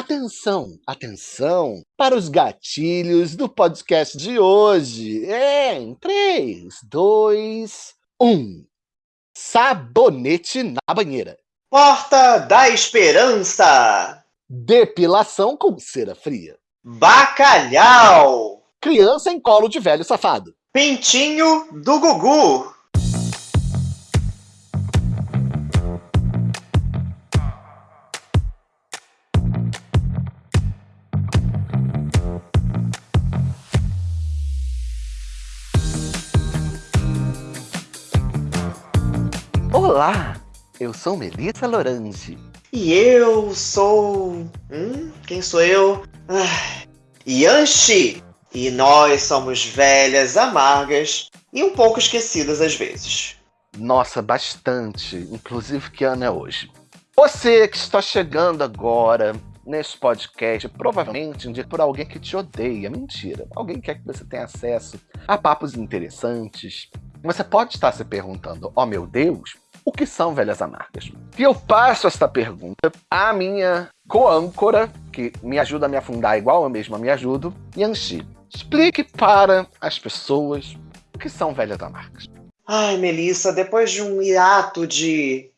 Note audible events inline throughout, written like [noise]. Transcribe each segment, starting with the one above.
Atenção, atenção para os gatilhos do podcast de hoje. É, em 3, 2, 1. Sabonete na banheira. Porta da Esperança. Depilação com cera fria. Bacalhau. Criança em colo de velho safado. Pintinho do Gugu. Eu sou Melissa Lorange. E eu sou. Hum, quem sou eu? Ah, Yanshi! E nós somos velhas, amargas e um pouco esquecidas às vezes. Nossa, bastante. Inclusive, que ano é hoje? Você que está chegando agora nesse podcast, provavelmente indica por alguém que te odeia. Mentira. Alguém quer que você tenha acesso a papos interessantes. Você pode estar se perguntando: oh meu Deus, o que são velhas amargas? E eu passo esta pergunta à minha co-âncora, que me ajuda a me afundar igual eu mesma me ajudo, Yanxi. Explique para as pessoas o que são velhas amargas. Ai, Melissa, depois de um hiato de,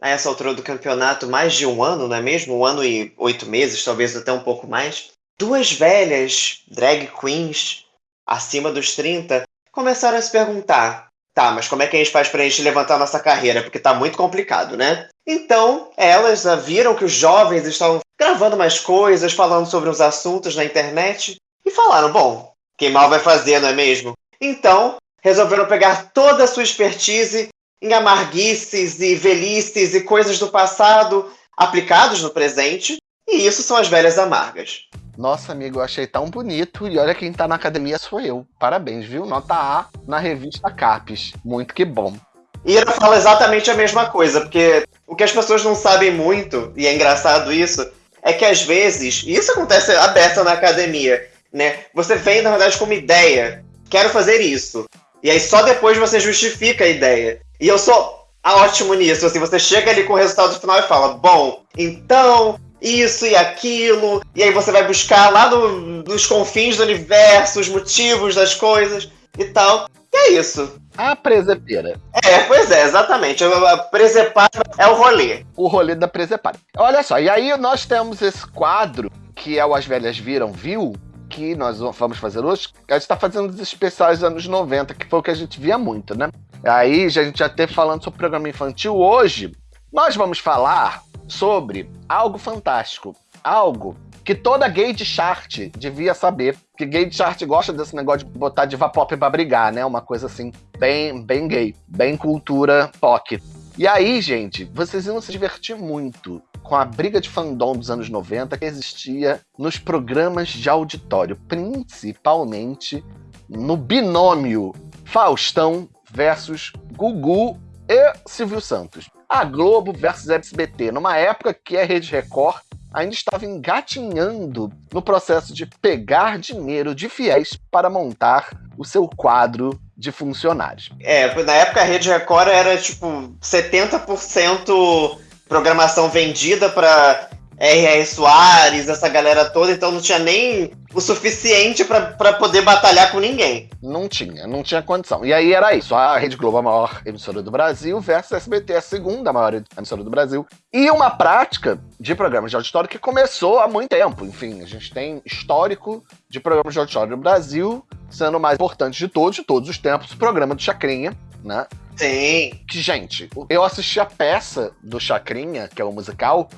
a essa altura do campeonato, mais de um ano, não é mesmo? Um ano e oito meses, talvez até um pouco mais. Duas velhas drag queens, acima dos 30, começaram a se perguntar: Tá, mas como é que a gente faz pra gente levantar nossa carreira? Porque tá muito complicado, né? Então, elas viram que os jovens estavam gravando mais coisas, falando sobre uns assuntos na internet e falaram: bom, quem mal vai fazer, não é mesmo? Então, resolveram pegar toda a sua expertise em amarguices e velhices e coisas do passado aplicados no presente, e isso são as velhas amargas. Nossa, amigo, eu achei tão bonito. E olha quem tá na academia sou eu. Parabéns, viu? Nota A na revista Capes. Muito que bom. Ira fala exatamente a mesma coisa, porque o que as pessoas não sabem muito, e é engraçado isso, é que às vezes, e isso acontece aberta na academia, né? Você vem, na verdade, com uma ideia, quero fazer isso. E aí só depois você justifica a ideia. E eu sou ótimo nisso, assim, você chega ali com o resultado final e fala, bom, então isso e aquilo, e aí você vai buscar lá no, nos confins do universo os motivos das coisas e tal. E é isso. A presepeira. É, pois é, exatamente. A presepada é o rolê. O rolê da presepada. Olha só, e aí nós temos esse quadro que é o As Velhas Viram, Viu? Que nós vamos fazer hoje. A gente tá fazendo os especiais dos anos 90, que foi o que a gente via muito, né? Aí a gente já teve falando sobre programa infantil. Hoje, nós vamos falar sobre algo fantástico. Algo que toda gay de chart devia saber. Que gay de chart gosta desse negócio de botar diva pop pra brigar, né? Uma coisa assim, bem, bem gay, bem cultura pop. E aí, gente, vocês iam se divertir muito com a briga de fandom dos anos 90 que existia nos programas de auditório, principalmente no binômio Faustão versus Gugu e Silvio Santos a Globo versus SBT, numa época que a Rede Record ainda estava engatinhando no processo de pegar dinheiro de fiéis para montar o seu quadro de funcionários. É, na época a Rede Record era tipo 70% programação vendida para R.R. Soares, essa galera toda, então não tinha nem o suficiente para poder batalhar com ninguém. Não tinha, não tinha condição. E aí era isso: a Rede Globo, a maior emissora do Brasil, versus a SBT, a segunda maior emissora do Brasil. E uma prática de programas de auditório que começou há muito tempo. Enfim, a gente tem histórico de programas de auditório no Brasil, sendo o mais importante de todos, de todos os tempos, o programa do Chacrinha, né? Sim. Que, gente, eu assisti a peça do Chacrinha, que é o musical,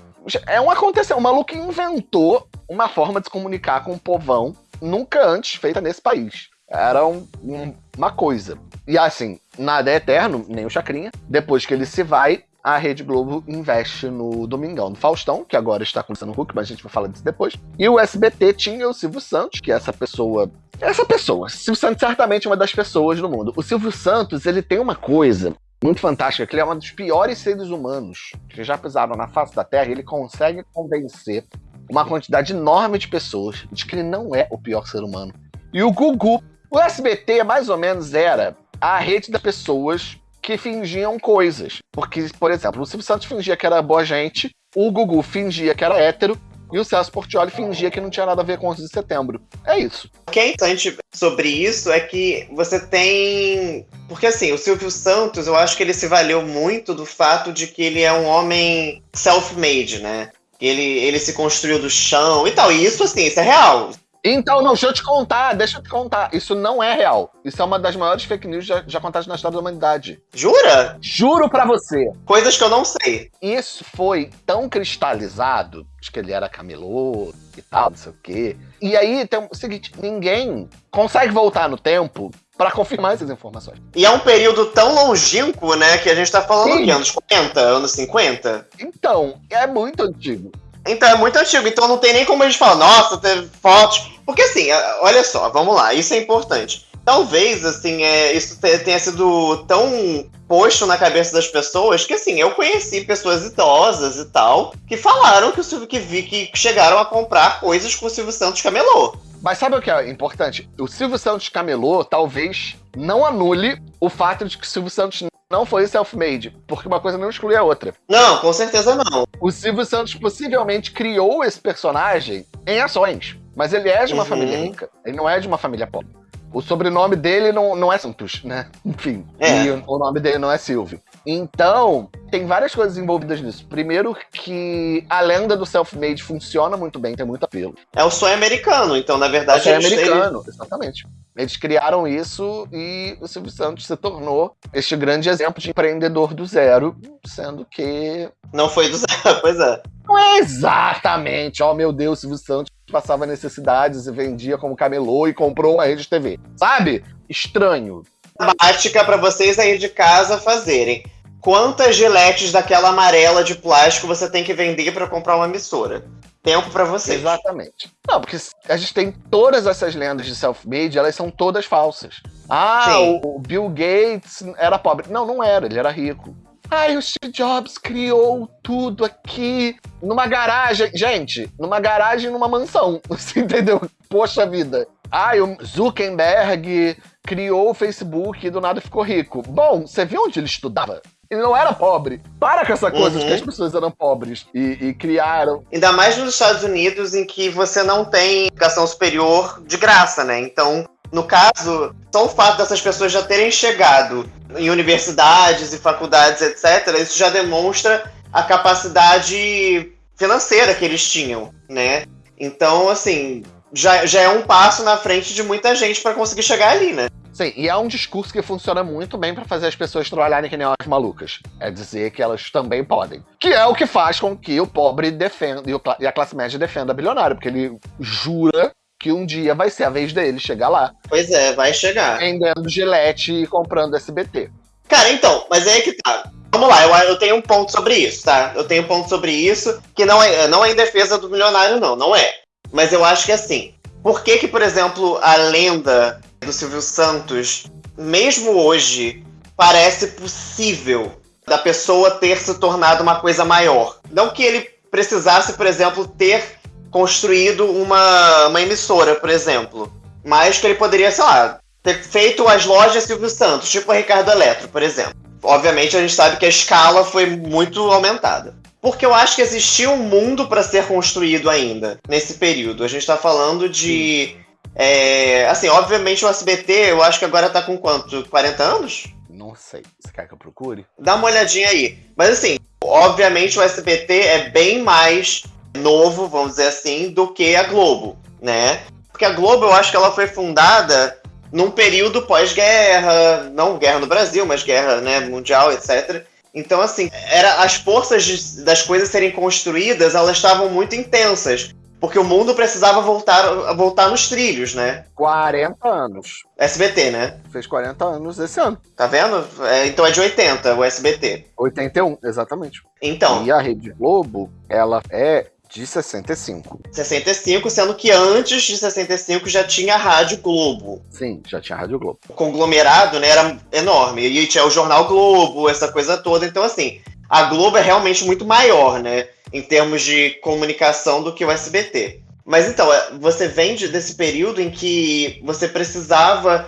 é um aconteceu. O maluco inventou uma forma de se comunicar com o povão nunca antes feita nesse país. Era um, um, uma coisa. E assim, nada é eterno, nem o Chacrinha. Depois que ele se vai, a Rede Globo investe no Domingão do Faustão, que agora está começando o Hulk, mas a gente vai falar disso depois. E o SBT tinha o Silvio Santos, que é essa pessoa. Essa pessoa. Silvio Santos certamente é uma das pessoas do mundo. O Silvio Santos, ele tem uma coisa muito fantástica, que ele é um dos piores seres humanos que já pisaram na face da Terra, e ele consegue convencer uma quantidade enorme de pessoas de que ele não é o pior ser humano. E o Gugu, o SBT mais ou menos era a rede de pessoas que fingiam coisas. Porque, por exemplo, o Silvio Santos fingia que era boa gente, o Gugu fingia que era hétero, e o Celso Portioli fingia que não tinha nada a ver com 11 de setembro. É isso. O que é interessante sobre isso é que você tem. Porque assim, o Silvio Santos, eu acho que ele se valeu muito do fato de que ele é um homem self-made, né? Ele, ele se construiu do chão e tal. E isso, assim, isso é real. Então, não, deixa eu te contar, deixa eu te contar. Isso não é real. Isso é uma das maiores fake news já, já contadas na história da humanidade. Jura? Juro pra você. Coisas que eu não sei. Isso foi tão cristalizado, que ele era camelô e tal, não sei o quê. E aí tem o seguinte: ninguém consegue voltar no tempo para confirmar essas informações. E é um período tão longínquo, né, que a gente tá falando Sim. de anos 40, anos 50. Então, é muito antigo. Então é muito antigo, então não tem nem como a gente falar, nossa, teve fotos. Porque assim, olha só, vamos lá, isso é importante. Talvez, assim, é, isso te- tenha sido tão posto na cabeça das pessoas que, assim, eu conheci pessoas idosas e tal que falaram que o Silvio que vi que chegaram a comprar coisas com o Silvio Santos camelô. Mas sabe o que é importante? O Silvio Santos camelô talvez não anule o fato de que o Silvio Santos não foi self-made, porque uma coisa não exclui a outra. Não, com certeza não. O Silvio Santos possivelmente criou esse personagem em ações, mas ele é de uma Uhum. família rica, ele não é de uma família pobre. O sobrenome dele não, não é Santos, né? [laughs] Enfim, É. e o, o nome dele não é Silvio. Então, tem várias coisas envolvidas nisso. Primeiro que a lenda do self-made funciona muito bem, tem muito apelo. É o sonho americano, então, na verdade, é eles- eles- americano, exatamente. Eles criaram isso e o Silvio Santos se tornou este grande exemplo de empreendedor do zero, sendo que não foi do [laughs] zero, pois é. não é exatamente, oh meu Deus, Silvio Santos passava necessidades e vendia como camelô e comprou uma rede de TV. Sabe? Estranho. Prática para vocês aí de casa fazerem. Quantas giletes daquela amarela de plástico você tem que vender para comprar uma emissora? Tempo para vocês. Exatamente. Não, porque a gente tem todas essas lendas de self-made, elas são todas falsas. Ah, o Bill Gates era pobre. Não, não era, ele era rico. Ai, o Steve Jobs criou tudo aqui numa garagem. Gente, numa garagem numa mansão. [laughs] Você entendeu? Poxa vida. Ai, o Zuckerberg criou o Facebook e do nada ficou rico. Bom, você viu onde ele estudava? Ele não era pobre. Para com essa coisa de Uhum. que as pessoas eram pobres e, e criaram. Ainda mais nos Estados Unidos, em que você não tem educação superior de graça, né? Então, no caso, só o fato dessas pessoas já terem chegado em universidades e faculdades, etc., isso já demonstra a capacidade financeira que eles tinham, né? Então, assim, já, já é um passo na frente de muita gente para conseguir chegar ali, né? Sim, e é um discurso que funciona muito bem pra fazer as pessoas trabalharem que nem umas malucas. É dizer que elas também podem. Que é o que faz com que o pobre defenda e, e a classe média defenda bilionário, porque ele jura que um dia vai ser a vez dele chegar lá, Pois é, vai chegar. vendendo gilete e comprando SBT. Cara, então, mas é que tá. Vamos lá, eu, eu tenho um ponto sobre isso, tá? Eu tenho um ponto sobre isso que não é, não é em defesa do milionário, não, não é. Mas eu acho que assim, por que que, por exemplo, a lenda do Silvio Santos, mesmo hoje, parece possível da pessoa ter se tornado uma coisa maior? Não que ele precisasse, por exemplo, ter construído uma, uma emissora, por exemplo. Mas que ele poderia, sei lá, ter feito as lojas Silvio Santos, tipo a Ricardo Eletro, por exemplo. Obviamente a gente sabe que a escala foi muito aumentada. Porque eu acho que existia um mundo para ser construído ainda nesse período. A gente tá falando de. é, assim, obviamente o SBT, eu acho que agora tá com quanto? 40 anos? Não sei. Você quer que eu procure? Dá uma olhadinha aí. Mas assim, obviamente o SBT é bem mais novo, vamos dizer assim, do que a Globo, né? Porque a Globo, eu acho que ela foi fundada num período pós-guerra, não guerra no Brasil, mas guerra né, mundial, etc. Então, assim, era, as forças de- das coisas serem construídas, elas estavam muito intensas. Porque o mundo precisava voltar, voltar nos trilhos, né? 40 anos. SBT, né? Fez 40 anos esse ano. Tá vendo? É, então é de 80, o SBT. 81, exatamente. Então, E a Rede Globo, ela é de 65. 65, sendo que antes de 65 já tinha a Rádio Globo. Sim, já tinha Rádio Globo. O conglomerado né, era enorme. E tinha o Jornal Globo, essa coisa toda. Então, assim, a Globo é realmente muito maior, né? Em termos de comunicação do que o SBT. Mas então, é, você vem de- desse período em que você precisava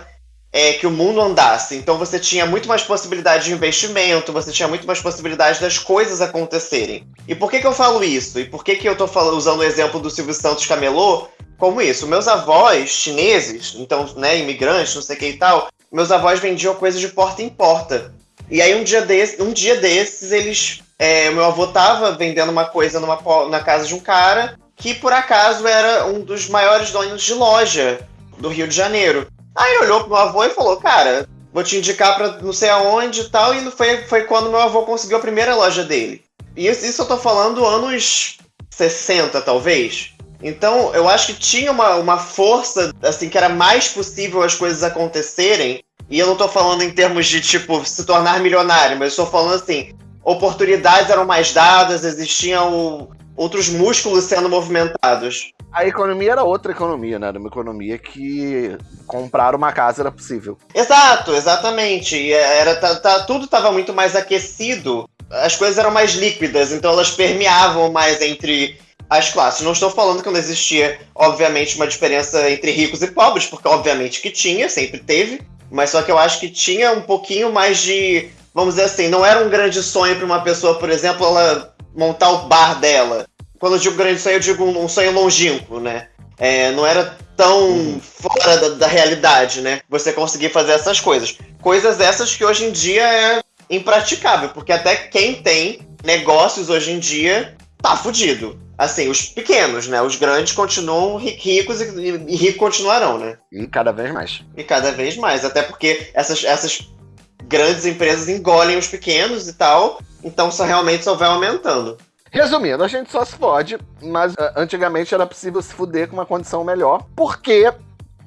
é, que o mundo andasse. Então você tinha muito mais possibilidade de investimento, você tinha muito mais possibilidade das coisas acontecerem. E por que, que eu falo isso? E por que, que eu estou usando o exemplo do Silvio Santos Camelô como isso? Meus avós chineses, então, né, imigrantes, não sei o que e tal, meus avós vendiam coisas de porta em porta. E aí um dia, desse, um dia desses, eles. É, meu avô tava vendendo uma coisa numa, na casa de um cara que por acaso era um dos maiores donos de loja do Rio de Janeiro. Aí olhou pro meu avô e falou, cara, vou te indicar pra não sei aonde e tal, e foi, foi quando meu avô conseguiu a primeira loja dele. E isso, isso eu tô falando anos 60, talvez. Então, eu acho que tinha uma, uma força, assim, que era mais possível as coisas acontecerem. E eu não tô falando em termos de, tipo, se tornar milionário, mas eu tô falando assim, oportunidades eram mais dadas, existiam outros músculos sendo movimentados a economia era outra economia, né? Era uma economia que comprar uma casa era possível. Exato, exatamente. Era, tá, tá, tudo estava muito mais aquecido, as coisas eram mais líquidas, então elas permeavam mais entre as classes. Não estou falando que não existia, obviamente, uma diferença entre ricos e pobres, porque obviamente que tinha, sempre teve, mas só que eu acho que tinha um pouquinho mais de, vamos dizer assim, não era um grande sonho para uma pessoa, por exemplo, ela montar o bar dela quando eu digo grande sonho, eu digo um, sonho longínquo, né? É, não era tão uhum. fora da, da, realidade, né? Você conseguir fazer essas coisas. Coisas essas que hoje em dia é impraticável, porque até quem tem negócios hoje em dia tá fudido. Assim, os pequenos, né? Os grandes continuam ricos e, e ricos continuarão, né? E cada vez mais. E cada vez mais, até porque essas, essas grandes empresas engolem os pequenos e tal, então só realmente só vai aumentando. Resumindo, a gente só se fode, mas uh, antigamente era possível se fuder com uma condição melhor, porque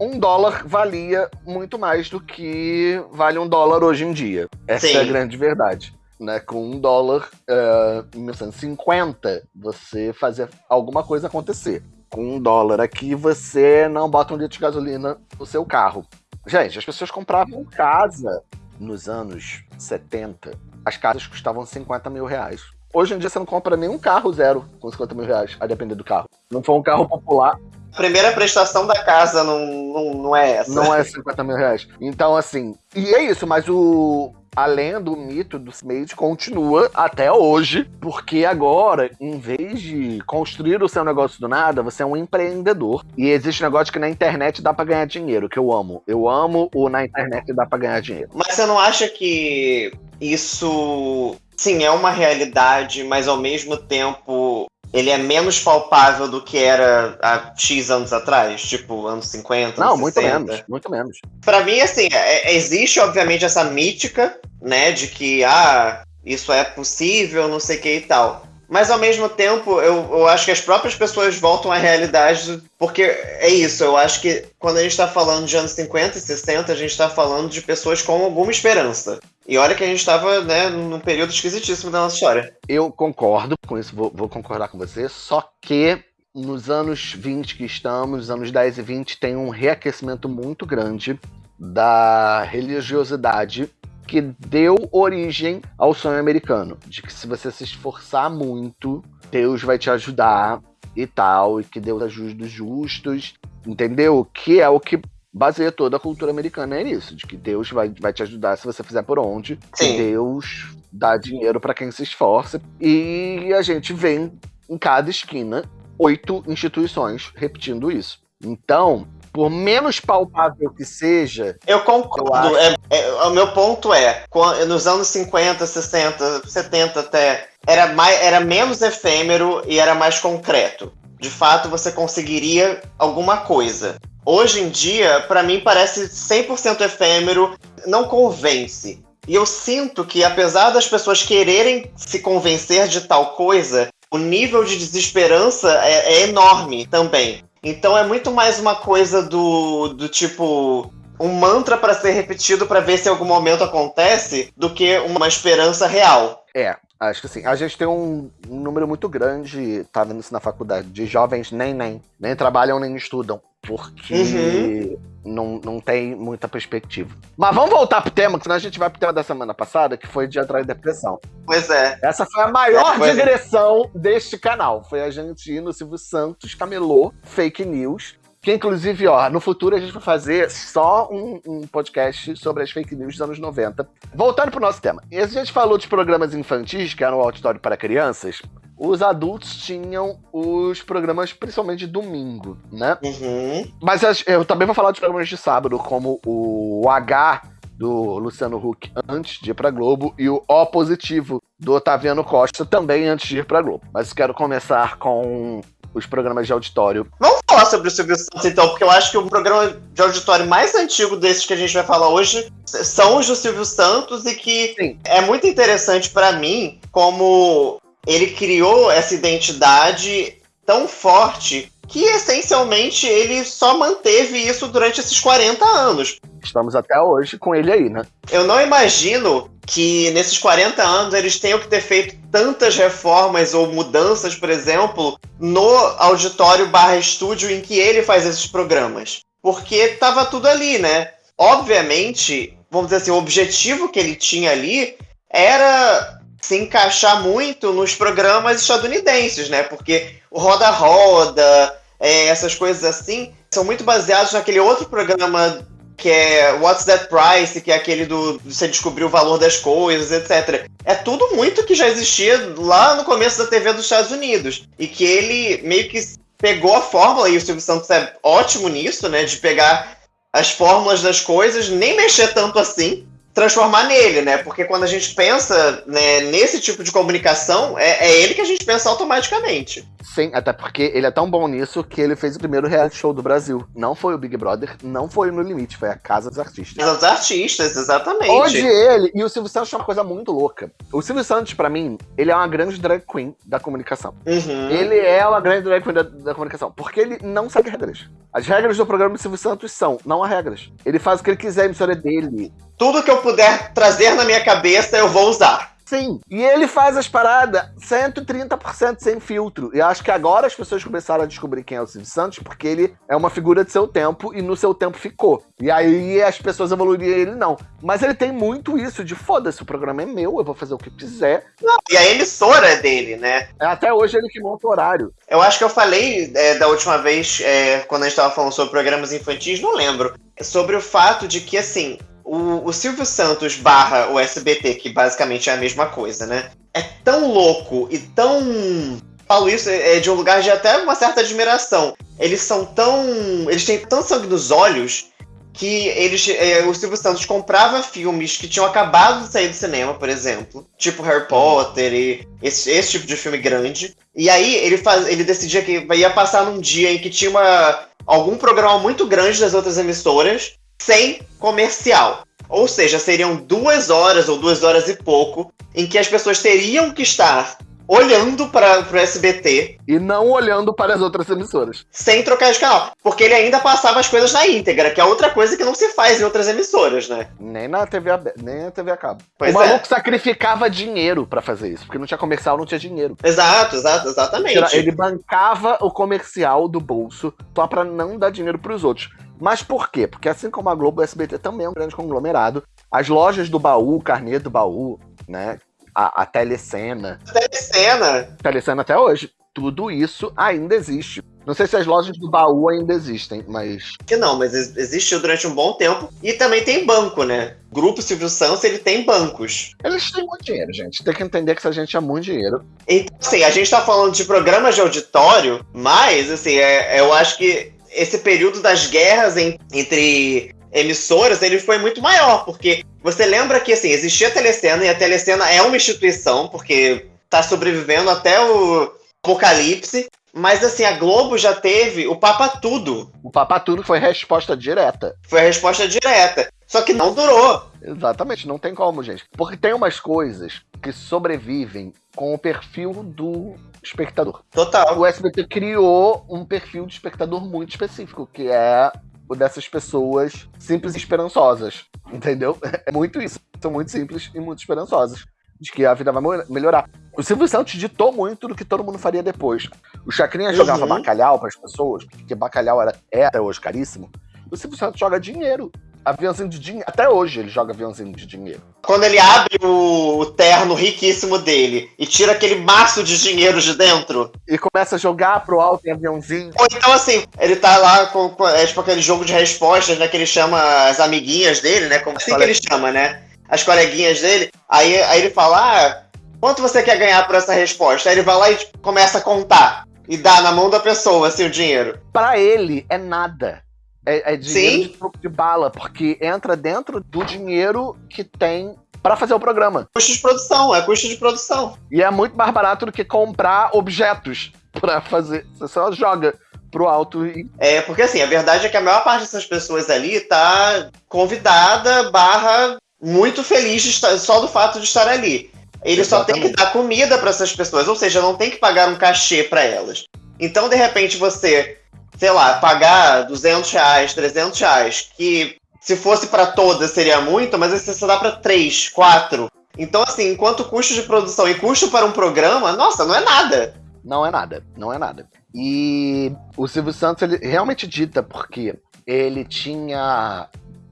um dólar valia muito mais do que vale um dólar hoje em dia. Essa Sim. é a grande verdade. Né, com um dólar uh, em 1950, você fazia alguma coisa acontecer. Com um dólar aqui, você não bota um litro de gasolina no seu carro. Gente, as pessoas compravam casa nos anos 70. As casas custavam 50 mil reais. Hoje em dia você não compra nenhum carro zero com 50 mil reais, a depender do carro. Não for um carro popular. Primeira prestação da casa não, não, não é essa. Não é 50 mil reais. Então, assim. E é isso, mas o, a lenda, o mito do Smith continua até hoje, porque agora, em vez de construir o seu negócio do nada, você é um empreendedor. E existe um negócio que na internet dá para ganhar dinheiro, que eu amo. Eu amo o na internet dá para ganhar dinheiro. Mas você não acha que isso sim, é uma realidade, mas ao mesmo tempo ele é menos palpável do que era há X anos atrás, tipo anos 50, Não, anos muito 60. menos, muito menos. Para mim, assim, é, existe obviamente essa mítica, né, de que, ah, isso é possível, não sei o que e tal. Mas ao mesmo tempo, eu, eu acho que as próprias pessoas voltam à realidade, porque é isso, eu acho que quando a gente está falando de anos 50 e 60, a gente está falando de pessoas com alguma esperança. E olha que a gente estava né, num período esquisitíssimo da nossa história. Eu concordo com isso, vou, vou concordar com você, só que nos anos 20 que estamos, nos anos 10 e 20, tem um reaquecimento muito grande da religiosidade que deu origem ao sonho americano, de que se você se esforçar muito, Deus vai te ajudar e tal, e que Deus ajuda os justos, entendeu? Que é o que baseia toda a cultura americana é nisso, de que Deus vai, vai te ajudar se você fizer por onde, Sim. que Deus dá dinheiro para quem se esforça, e a gente vê em cada esquina oito instituições repetindo isso. Então, por menos palpável que seja. Eu concordo. Eu é, é, o meu ponto é: nos anos 50, 60, 70 até, era, mais, era menos efêmero e era mais concreto. De fato, você conseguiria alguma coisa. Hoje em dia, para mim, parece 100% efêmero, não convence. E eu sinto que, apesar das pessoas quererem se convencer de tal coisa, o nível de desesperança é, é enorme também. Então é muito mais uma coisa do, do tipo um mantra para ser repetido para ver se algum momento acontece do que uma esperança real. É, acho que assim, a gente tem um, um número muito grande, tá vendo isso na faculdade, de jovens nem nem, nem trabalham nem estudam porque uhum. não, não tem muita perspectiva. Mas vamos voltar pro tema, senão a gente vai pro tema da semana passada, que foi de atrás depressão. Pois é. Essa foi a maior é, digressão é. deste canal. Foi a gente ir no Silvio Santos camelô fake news, Que inclusive, ó, no futuro a gente vai fazer só um, um podcast sobre as fake news dos anos 90. Voltando pro nosso tema. E a gente falou de programas infantis, que eram o auditório para crianças. Os adultos tinham os programas, principalmente de domingo, né? Uhum. Mas eu também vou falar de programas de sábado, como o H do Luciano Huck antes de ir pra Globo e o O positivo do Otaviano Costa também antes de ir pra Globo. Mas quero começar com os programas de auditório. Vamos falar sobre o Silvio Santos, então, porque eu acho que o programa de auditório mais antigo desses que a gente vai falar hoje são os do Silvio Santos e que Sim. é muito interessante para mim como ele criou essa identidade tão forte que essencialmente ele só manteve isso durante esses 40 anos. Estamos até hoje com ele aí, né? Eu não imagino que nesses 40 anos eles tenham que ter feito tantas reformas ou mudanças, por exemplo, no auditório barra estúdio em que ele faz esses programas. Porque tava tudo ali, né? Obviamente, vamos dizer assim, o objetivo que ele tinha ali era se encaixar muito nos programas estadunidenses, né? Porque o Roda Roda, é, essas coisas assim, são muito baseados naquele outro programa que é What's That Price, que é aquele do você descobrir o valor das coisas, etc. É tudo muito que já existia lá no começo da TV dos Estados Unidos. E que ele meio que pegou a fórmula, e o Silvio Santos é ótimo nisso, né? De pegar as fórmulas das coisas, nem mexer tanto assim, transformar nele, né? Porque quando a gente pensa né, nesse tipo de comunicação, é, é, ele que a gente pensa automaticamente. Sim, até porque ele é tão bom nisso que ele fez o primeiro reality show do Brasil. Não foi o Big Brother, não foi o No Limite, foi a Casa dos Artistas. Casa dos Artistas, exatamente. Hoje ele e o Silvio Santos é uma coisa muito louca. O Silvio Santos, para mim, ele é uma grande drag queen da comunicação. Uhum. Ele é uma grande drag queen da, da comunicação, porque ele não segue regras. As regras do programa do Silvio Santos são, não há regras. Ele faz o que ele quiser, a emissora é dele tudo que eu puder trazer na minha cabeça eu vou usar. Sim, e ele faz as paradas 130% sem filtro. E acho que agora as pessoas começaram a descobrir quem é o Silvio Santos, porque ele é uma figura de seu tempo e no seu tempo ficou. E aí as pessoas evoluiriam ele não. Mas ele tem muito isso de foda-se, o programa é meu, eu vou fazer o que quiser. Não, e a emissora é dele, né? É até hoje ele que monta o horário. Eu acho que eu falei é, da última vez, é, quando a gente tava falando sobre programas infantis, não lembro. Sobre o fato de que, assim, o, o Silvio Santos barra o SBT, que basicamente é a mesma coisa, né? É tão louco e tão. Falo isso é de um lugar de até uma certa admiração. Eles são tão. Eles têm tão sangue nos olhos que eles, é, o Silvio Santos comprava filmes que tinham acabado de sair do cinema, por exemplo, tipo Harry Potter e esse, esse tipo de filme grande. E aí ele, faz, ele decidia que ia passar num dia em que tinha uma, algum programa muito grande das outras emissoras sem comercial. Ou seja, seriam duas horas ou duas horas e pouco em que as pessoas teriam que estar olhando para o SBT. E não olhando para as outras emissoras. Sem trocar de canal. Porque ele ainda passava as coisas na íntegra, que é outra coisa que não se faz em outras emissoras, né? Nem na TV, nem na TV a cabo. Pois o maluco é. sacrificava dinheiro para fazer isso, porque não tinha comercial, não tinha dinheiro. Exato, exato, exatamente. Ele bancava o comercial do bolso só para não dar dinheiro para os outros. Mas por quê? Porque assim como a Globo, o SBT também é um grande conglomerado. As lojas do baú, o carnê do baú, né? A, a telecena. Telecena! Telecena até hoje. Tudo isso ainda existe. Não sei se as lojas do baú ainda existem, mas. Que não, mas existiu durante um bom tempo. E também tem banco, né? O Grupo Silvio Santos, ele tem bancos. Eles têm muito dinheiro, gente. Tem que entender que essa gente é muito dinheiro. Então, assim, a gente tá falando de programas de auditório, mas, assim, é, eu acho que esse período das guerras em, entre emissoras, ele foi muito maior, porque você lembra que assim, existia a Telecena e a Telecena é uma instituição, porque está sobrevivendo até o apocalipse, mas assim, a Globo já teve o Papa Tudo. O Papa Tudo foi resposta direta. Foi a resposta direta. Só que não durou. Exatamente, não tem como, gente. Porque tem umas coisas que sobrevivem com o perfil do espectador. Total. O SBT criou um perfil de espectador muito específico, que é o dessas pessoas simples e esperançosas. Entendeu? [laughs] É muito isso. São muito simples e muito esperançosas. De que a vida vai melhorar. O Silvio Santos ditou muito do que todo mundo faria depois. O Chacrinha jogava uhum. bacalhau para as pessoas, porque bacalhau era, é até hoje caríssimo. O Silvio Santos joga dinheiro aviãozinho de dinheiro. Até hoje ele joga aviãozinho de dinheiro. Quando ele abre o, o terno riquíssimo dele e tira aquele maço de dinheiro de dentro. E começa a jogar pro alto em aviãozinho. Ou então, assim, ele tá lá com, com é, tipo aquele jogo de respostas, né? Que ele chama as amiguinhas dele, né? Como assim que ele chama, né? As coleguinhas dele. Aí, aí ele fala: Ah, quanto você quer ganhar por essa resposta? Aí ele vai lá e tipo, começa a contar. E dá na mão da pessoa, assim, o dinheiro. Para ele, é nada. É, é dinheiro Sim. de troco de bala, porque entra dentro do dinheiro que tem para fazer o programa. Custo de produção, é custo de produção. E é muito mais barato do que comprar objetos [laughs] para fazer. Você só joga pro alto e. É, porque assim, a verdade é que a maior parte dessas pessoas ali tá convidada, barra, muito feliz de estar, só do fato de estar ali. Ele Exatamente. só tem que dar comida para essas pessoas, ou seja, não tem que pagar um cachê para elas. Então, de repente, você sei lá, pagar 200 reais, 300 reais, que se fosse para todas seria muito, mas você só dá para três, quatro. Então, assim, enquanto custo de produção e custo para um programa, nossa, não é nada. Não é nada, não é nada. E o Silvio Santos, ele realmente dita, porque ele tinha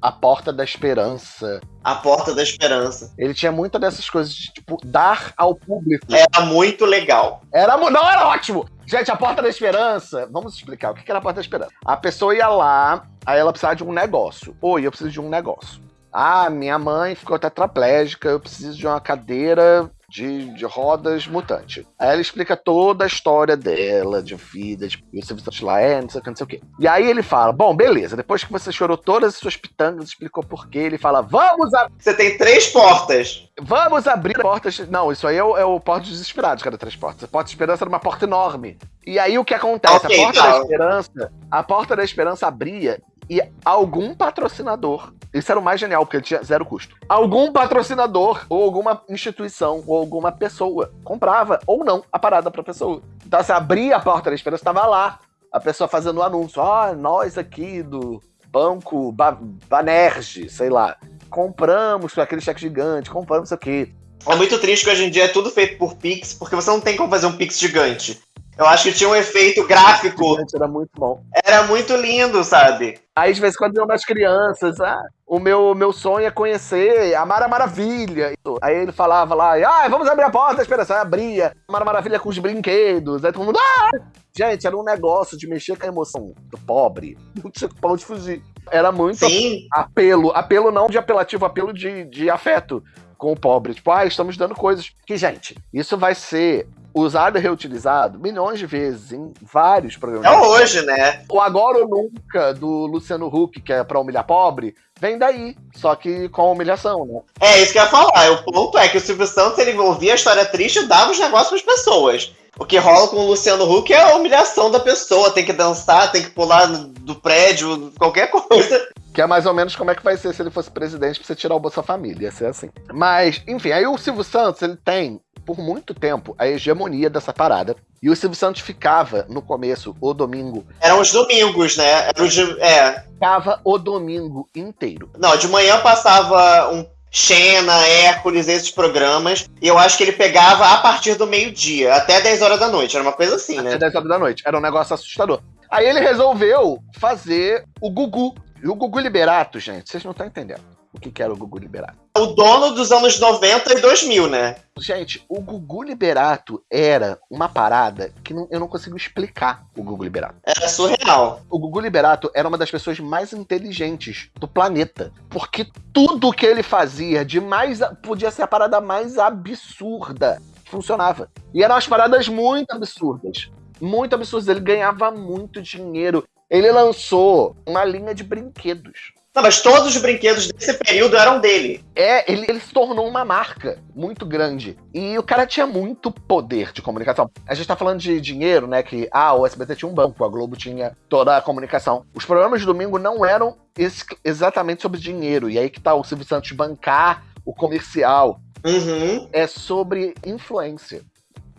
a Porta da Esperança. A Porta da Esperança. Ele tinha muita dessas coisas de, tipo, dar ao público. Era muito legal. Era, não, era ótimo! Gente, a Porta da Esperança, vamos explicar o que era a Porta da Esperança. A pessoa ia lá, aí ela precisava de um negócio. Oi, eu preciso de um negócio. Ah, minha mãe ficou tetraplégica, eu preciso de uma cadeira de, de rodas mutante. Aí ela explica toda a história dela, de vida, de, Santos lá é, não sei o que, não sei o que. E aí ele fala: Bom, beleza, depois que você chorou todas as suas pitangas, explicou por quê, ele fala: Vamos abrir. Você tem três portas. Vamos abrir portas. Não, isso aí é o, é o Porto dos Desesperados, cada três portas. A Porta de Esperança era uma porta enorme. E aí o que acontece? Okay, a Porta da Esperança. A Porta da Esperança abria e algum patrocinador. Isso era o mais genial, porque tinha zero custo. Algum patrocinador, ou alguma instituição, ou alguma pessoa comprava, ou não, a parada pra pessoa. Então, você abria a porta da esperança, estava lá. A pessoa fazendo o um anúncio. Ó, oh, nós aqui do Banco ba Banerje, sei lá. Compramos aquele cheque gigante, compramos isso aqui. É muito triste que hoje em dia é tudo feito por Pix, porque você não tem como fazer um Pix gigante. Eu acho que tinha um efeito gráfico. Era muito bom. Era muito lindo, sabe? Aí, de vez em quando, iam das crianças, ah, o meu, meu sonho é conhecer a Mara Maravilha. Aí ele falava lá, ah, vamos abrir a porta, espera, aí abria. A Mara Maravilha com os brinquedos. Aí todo mundo, ah! Gente, era um negócio de mexer com a emoção do pobre. [laughs] Não tinha pão de fugir. Era muito Sim. apelo. Apelo não de apelativo, apelo de, de afeto com o pobre. Tipo, ah, estamos dando coisas. Que, gente, isso vai ser usado e reutilizado milhões de vezes em vários programas. É hoje, né? O Agora ou Nunca, do Luciano Huck, que é pra humilhar pobre, vem daí, só que com humilhação, né? É, isso que eu ia falar. O ponto é que o Silvio Santos, ele envolvia a história triste e dava os negócios para as pessoas. O que rola com o Luciano Huck é a humilhação da pessoa. Tem que dançar, tem que pular do prédio, qualquer coisa. Que é mais ou menos como é que vai ser se ele fosse presidente pra você tirar o Bolsa Família. Ia ser assim. Mas, enfim, aí o Silvio Santos, ele tem por muito tempo a hegemonia dessa parada. E o Silvio Santos ficava, no começo, o domingo. Eram os domingos, né? Era de, é. Ficava o domingo inteiro. Não, de manhã passava um Xena, Hércules, esses programas. E eu acho que ele pegava a partir do meio-dia, até 10 horas da noite. Era uma coisa assim, né? Até 10 horas da noite. Era um negócio assustador. Aí ele resolveu fazer o Gugu. E o Gugu Liberato, gente, vocês não estão entendendo o que, que era o Gugu Liberato. O dono dos anos 90 e 2000, né? Gente, o Gugu Liberato era uma parada que não, eu não consigo explicar o Gugu Liberato. Era surreal. O Gugu Liberato era uma das pessoas mais inteligentes do planeta. Porque tudo que ele fazia de mais. podia ser a parada mais absurda. Funcionava. E eram as paradas muito absurdas. Muito absurdas. Ele ganhava muito dinheiro. Ele lançou uma linha de brinquedos não, mas todos os brinquedos desse período eram dele. É, ele, ele se tornou uma marca muito grande. E o cara tinha muito poder de comunicação. A gente tá falando de dinheiro, né? Que, ah, o SBT tinha um banco, a Globo tinha toda a comunicação. Os programas de domingo não eram ex exatamente sobre dinheiro. E aí que tá o Silvio Santos bancar o comercial. Uhum. É sobre influência.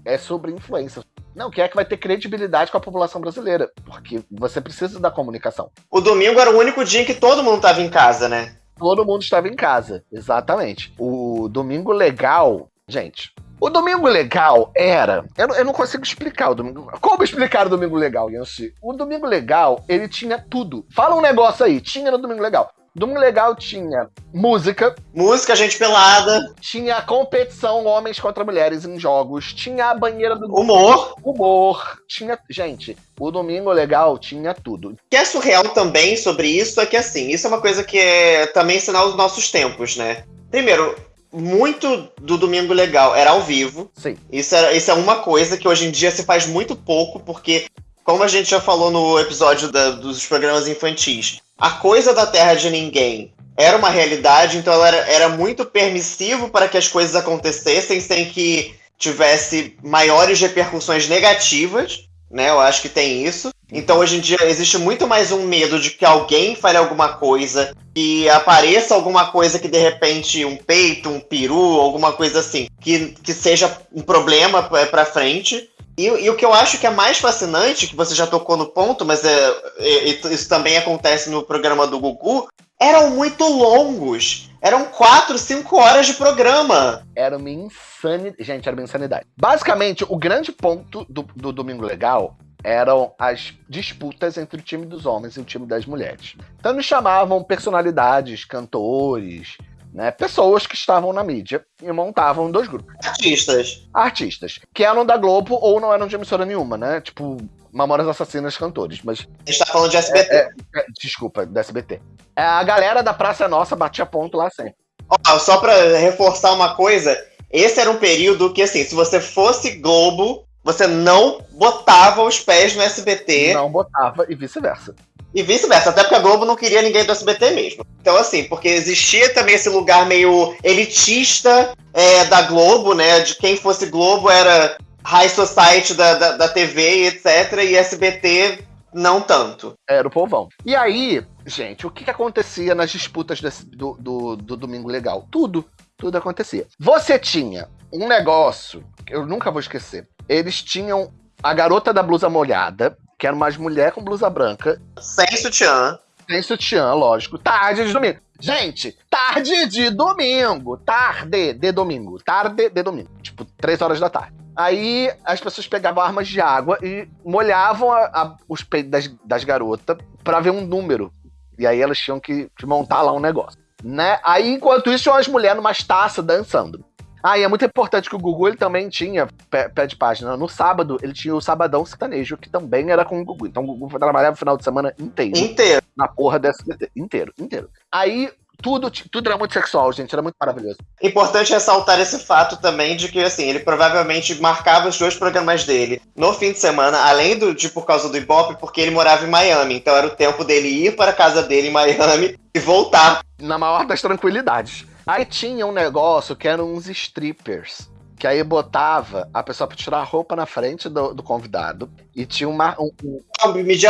É sobre influência. Não, quem é que vai ter credibilidade com a população brasileira? Porque você precisa da comunicação. O domingo era o único dia em que todo mundo estava em casa, né? Todo mundo estava em casa, exatamente. O domingo legal, gente. O domingo legal era. Eu, eu não consigo explicar o domingo. Como explicar o domingo legal, Yancy? O domingo legal, ele tinha tudo. Fala um negócio aí, tinha no domingo legal. Domingo Legal tinha música. Música, gente pelada. Tinha competição homens contra mulheres em jogos. Tinha a banheira do. Humor. Humor. Tinha. Gente, o Domingo Legal tinha tudo. O que é surreal também sobre isso é que, assim, isso é uma coisa que é também sinal dos nossos tempos, né? Primeiro, muito do Domingo Legal era ao vivo. Sim. Isso, era, isso é uma coisa que hoje em dia se faz muito pouco, porque, como a gente já falou no episódio da, dos programas infantis, a coisa da Terra de Ninguém era uma realidade, então ela era, era muito permissivo para que as coisas acontecessem sem que tivesse maiores repercussões negativas, né? Eu acho que tem isso. Então hoje em dia existe muito mais um medo de que alguém fale alguma coisa, que apareça alguma coisa que de repente um peito, um peru, alguma coisa assim, que, que seja um problema para frente. E, e, o que eu acho que é mais fascinante, que você já tocou no ponto, mas é, é, isso também acontece no programa do Gugu, eram muito longos. Eram quatro, cinco horas de programa. Era uma insanidade. Gente, era uma insanidade. Basicamente, o grande ponto do, do Domingo Legal eram as disputas entre o time dos homens e o time das mulheres. Então eles chamavam personalidades, cantores, né? Pessoas que estavam na mídia e montavam dois grupos. Artistas. Artistas. Que eram da Globo ou não eram de emissora nenhuma, né? Tipo, Mamoras Assassinas cantores. Mas. A gente tá falando de SBT. É, é, desculpa, da SBT. É, a galera da Praça Nossa batia ponto lá sempre. Ó, só pra reforçar uma coisa, esse era um período que, assim, se você fosse Globo, você não botava os pés no SBT. Não botava e vice-versa. E vice-versa, até porque a Globo não queria ninguém do SBT mesmo. Então, assim, porque existia também esse lugar meio elitista é, da Globo, né? De quem fosse Globo era high society da, da, da TV, etc. E SBT não tanto. Era o povão. E aí, gente, o que, que acontecia nas disputas desse, do, do, do Domingo Legal? Tudo. Tudo acontecia. Você tinha um negócio, que eu nunca vou esquecer. Eles tinham a garota da blusa molhada, que era uma mulher com blusa branca. Sem sutiã. Sem sutiã, lógico. Tarde de domingo. Gente, tarde de domingo. Tarde de domingo. Tarde de domingo. Tipo, três horas da tarde. Aí as pessoas pegavam armas de água e molhavam a, a, os peitos das, das garotas para ver um número. E aí elas tinham que, que montar lá um negócio. Né? Aí, enquanto isso, tinham as mulheres numas taças dançando. Ah, e é muito importante que o Gugu ele também tinha pé, pé, de página. No sábado, ele tinha o Sabadão Sertanejo, que também era com o Gugu. Então o Gugu trabalhava o final de semana inteiro. Inteiro. Na porra dessa. Inteiro, inteiro. Aí tudo, tudo era muito sexual, gente. Era muito maravilhoso. Importante ressaltar esse fato também de que, assim, ele provavelmente marcava os dois programas dele no fim de semana, além do, de por causa do Ibope, porque ele morava em Miami. Então era o tempo dele ir para a casa dele em Miami e voltar. Na maior das tranquilidades. Aí tinha um negócio que eram uns strippers. Que aí botava a pessoa pra tirar a roupa na frente do, do convidado. E tinha uma. Um, um...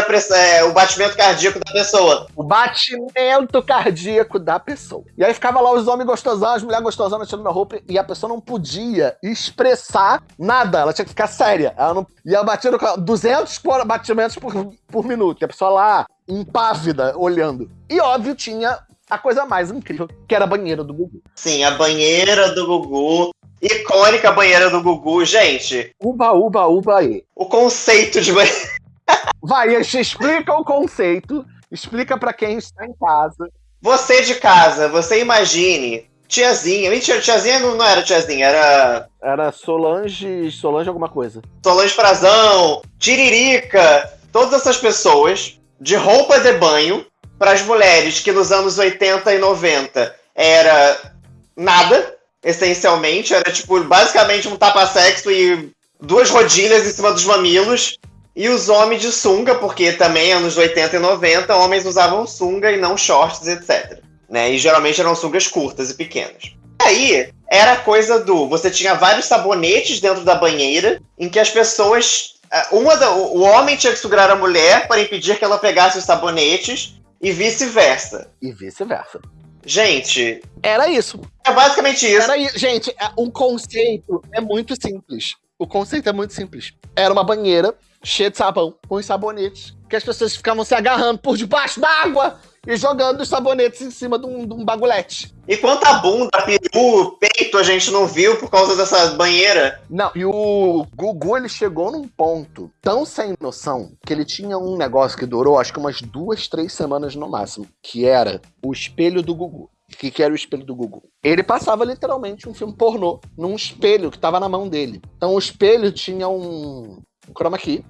Pressão, é, o batimento cardíaco da pessoa. O batimento cardíaco da pessoa. E aí ficava lá os homens gostosão, as mulheres gostosonas tirando a roupa. E a pessoa não podia expressar nada. Ela tinha que ficar séria. Ela não. E ela batia no 200 batimentos por, por minuto. E a pessoa lá, impávida, olhando. E óbvio, tinha a coisa mais incrível, que era a banheira do Gugu. Sim, a banheira do Gugu. Icônica banheira do Gugu, gente. Uba, uba, uba aí. O conceito de banheira. [laughs] Vai, explica o conceito. Explica para quem está em casa. Você de casa, você imagine. Tiazinha. Mentira, tiazinha não, não era tiazinha, era. Era Solange. Solange alguma coisa. Solange Frazão, Tiririca. Todas essas pessoas de roupa de banho para as mulheres que nos anos 80 e 90 era nada, essencialmente, era tipo basicamente um tapa-sexo e duas rodilhas em cima dos mamilos. E os homens de sunga, porque também anos 80 e 90, homens usavam sunga e não shorts, etc. Né? E geralmente eram sungas curtas e pequenas. Aí era coisa do. Você tinha vários sabonetes dentro da banheira, em que as pessoas. Uma da, o homem tinha que segurar a mulher para impedir que ela pegasse os sabonetes, e vice-versa. E vice-versa. Gente. Era isso. É basicamente isso. Era isso. Gente, é, o conceito é muito simples. O conceito é muito simples. Era uma banheira cheia de sabão, com os sabonetes, que as pessoas ficavam se agarrando por debaixo d'água e jogando os sabonetes em cima de um, de um bagulhete. E quanta bunda, peru, peito a gente não viu por causa dessa banheira? Não, e o Gugu ele chegou num ponto tão sem noção que ele tinha um negócio que durou acho que umas duas, três semanas no máximo, que era o espelho do Gugu. O que, que era o espelho do Gugu? Ele passava literalmente um filme pornô num espelho que estava na mão dele. Então o espelho tinha um, um chroma key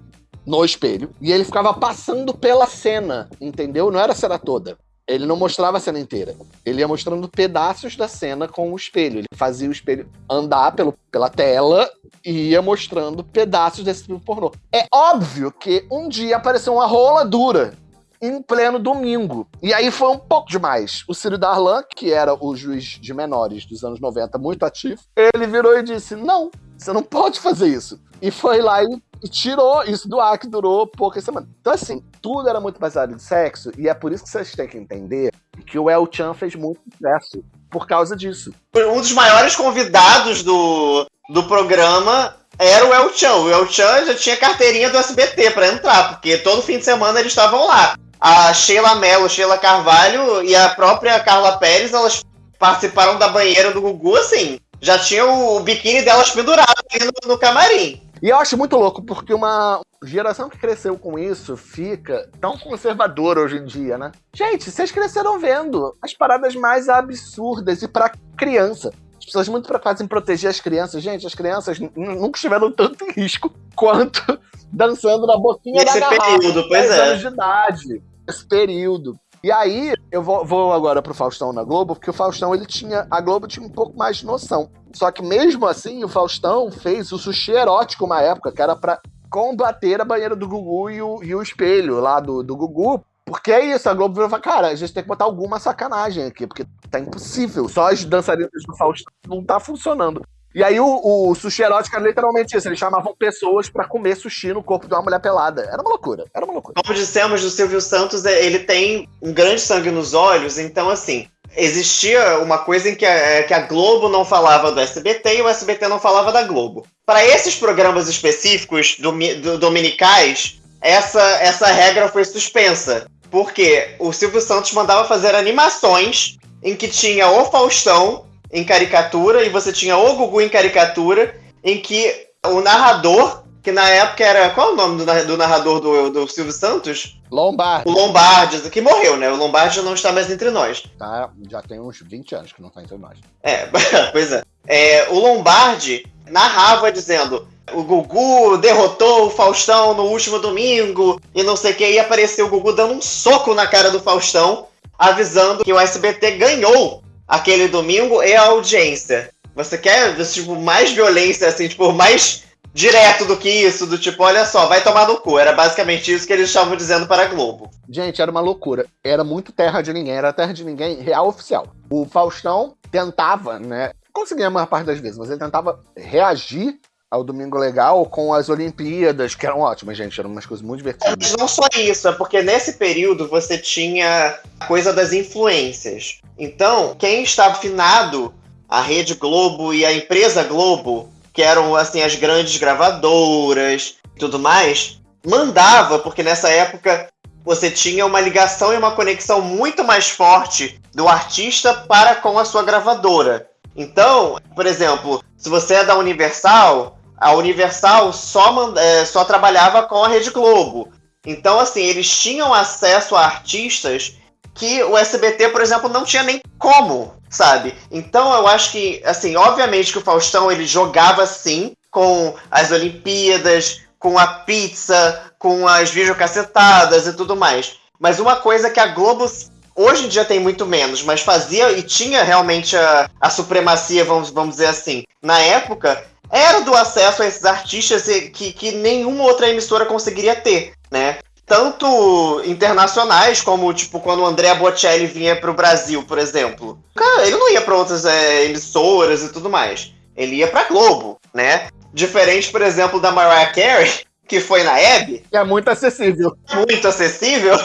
no espelho e ele ficava passando pela cena, entendeu? Não era a cena toda. Ele não mostrava a cena inteira. Ele ia mostrando pedaços da cena com o espelho. Ele fazia o espelho andar pelo, pela tela e ia mostrando pedaços desse filme pornô. É óbvio que um dia apareceu uma rola dura em pleno domingo. E aí foi um pouco demais. O Ciro Darlan, que era o juiz de menores dos anos 90, muito ativo, ele virou e disse: Não, você não pode fazer isso. E foi lá e, e tirou isso do ar, que durou poucas semanas. Então, assim, tudo era muito baseado em sexo, e é por isso que vocês têm que entender que o El Chan fez muito sucesso por causa disso. Um dos maiores convidados do, do programa era o El Chan. O El Chan já tinha carteirinha do SBT para entrar, porque todo fim de semana eles estavam lá a Sheila Mello, Sheila Carvalho e a própria Carla Pérez, elas participaram da banheira do Gugu, assim, já tinha o biquíni delas pendurado ali no, no camarim. E eu acho muito louco, porque uma geração que cresceu com isso fica tão conservadora hoje em dia, né? Gente, vocês cresceram vendo as paradas mais absurdas e para criança. As pessoas muito preocupadas em proteger as crianças. Gente, as crianças nunca estiveram tanto em risco quanto [laughs] dançando na boquinha Nesse da garrafa. período, pois é. anos de idade. Esse período. E aí, eu vou, vou, agora pro Faustão na Globo, porque o Faustão, ele tinha. A Globo tinha um pouco mais de noção. Só que mesmo assim, o Faustão fez o sushi erótico uma época, que era pra combater a banheira do Gugu e o, e o espelho lá do, do Gugu. Porque é isso, a Globo virou e falou, cara, a gente tem que botar alguma sacanagem aqui, porque tá impossível. Só as dançarinas do Faustão não tá funcionando. E aí o, o sushi erótico era literalmente isso. Eles chamavam pessoas para comer sushi no corpo de uma mulher pelada. Era uma loucura, era uma loucura. Como dissemos do Silvio Santos, é, ele tem um grande sangue nos olhos, então assim. Existia uma coisa em que a, é, que a Globo não falava do SBT e o SBT não falava da Globo. Para esses programas específicos do, do, dominicais, essa, essa regra foi suspensa. Porque o Silvio Santos mandava fazer animações em que tinha o Faustão em caricatura e você tinha o Gugu em caricatura, em que o narrador, que na época era. Qual é o nome do, do narrador do, do Silvio Santos? Lombardi. O Lombardi, que morreu, né? O Lombardi não está mais entre nós. Tá, já tem uns 20 anos que não está entre nós. É, [laughs] pois é. é. O Lombardi narrava dizendo. O Gugu derrotou o Faustão no último domingo e não sei o que, e apareceu o Gugu dando um soco na cara do Faustão, avisando que o SBT ganhou aquele domingo e a audiência. Você quer, tipo, mais violência, assim, tipo, mais direto do que isso, do tipo, olha só, vai tomar no cu. Era basicamente isso que eles estavam dizendo para a Globo. Gente, era uma loucura. Era muito terra de ninguém, era terra de ninguém real oficial. O Faustão tentava, né? Conseguia a maior parte das vezes, mas ele tentava reagir ao Domingo Legal com as Olimpíadas, que eram ótimas, gente, eram umas coisas muito divertidas. Mas não só isso, é porque nesse período você tinha a coisa das influências. Então, quem estava afinado, a Rede Globo e a empresa Globo, que eram assim as grandes gravadoras e tudo mais, mandava, porque nessa época você tinha uma ligação e uma conexão muito mais forte do artista para com a sua gravadora. Então, por exemplo, se você é da Universal, a Universal só, é, só trabalhava com a Rede Globo. Então, assim, eles tinham acesso a artistas que o SBT, por exemplo, não tinha nem como, sabe? Então, eu acho que, assim, obviamente que o Faustão ele jogava sim com as Olimpíadas, com a pizza, com as videocacetadas e tudo mais. Mas uma coisa que a Globo hoje em dia tem muito menos, mas fazia e tinha realmente a, a supremacia, vamos, vamos dizer assim. Na época, era do acesso a esses artistas que, que nenhuma outra emissora conseguiria ter, né? Tanto internacionais, como tipo quando o André Bocelli vinha para o Brasil, por exemplo. Cara, ele não ia para outras é, emissoras e tudo mais. Ele ia para Globo, né? Diferente, por exemplo, da Mariah Carey, [laughs] que foi na Hebe. Que é muito acessível. Muito acessível.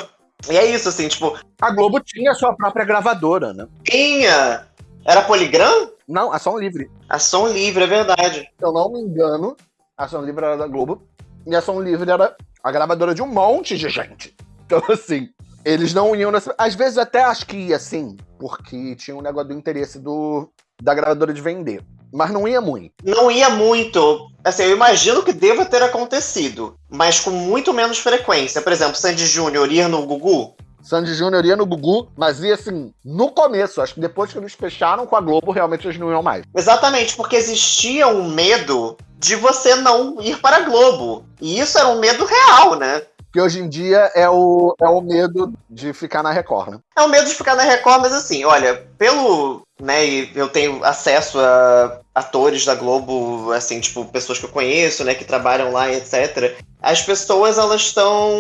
E é isso, assim, tipo. A Globo tinha sua própria gravadora, né? Tinha! Era Poligram? Não, Ação Livre. Ação Livre, é verdade. Se eu não me engano, Ação Livre era da Globo. E Ação Livre era a gravadora de um monte de gente. Então, assim, Eles não iam nessa. Às vezes até acho que ia sim, porque tinha um negócio do interesse do, da gravadora de vender. Mas não ia muito. Não ia muito. Assim, eu imagino que deva ter acontecido, mas com muito menos frequência. Por exemplo, Sandy Júnior ir no Gugu. Sandy Júnior ia no Gugu, mas ia assim, no começo. Acho que depois que eles fecharam com a Globo, realmente eles não iam mais. Exatamente, porque existia um medo de você não ir para a Globo. E isso era um medo real, né? Que hoje em dia é o, é o medo de ficar na Record, né? É o medo de ficar na Record, mas assim, olha, pelo. Né, e eu tenho acesso a atores da Globo, assim, tipo, pessoas que eu conheço, né, que trabalham lá, etc. As pessoas, elas estão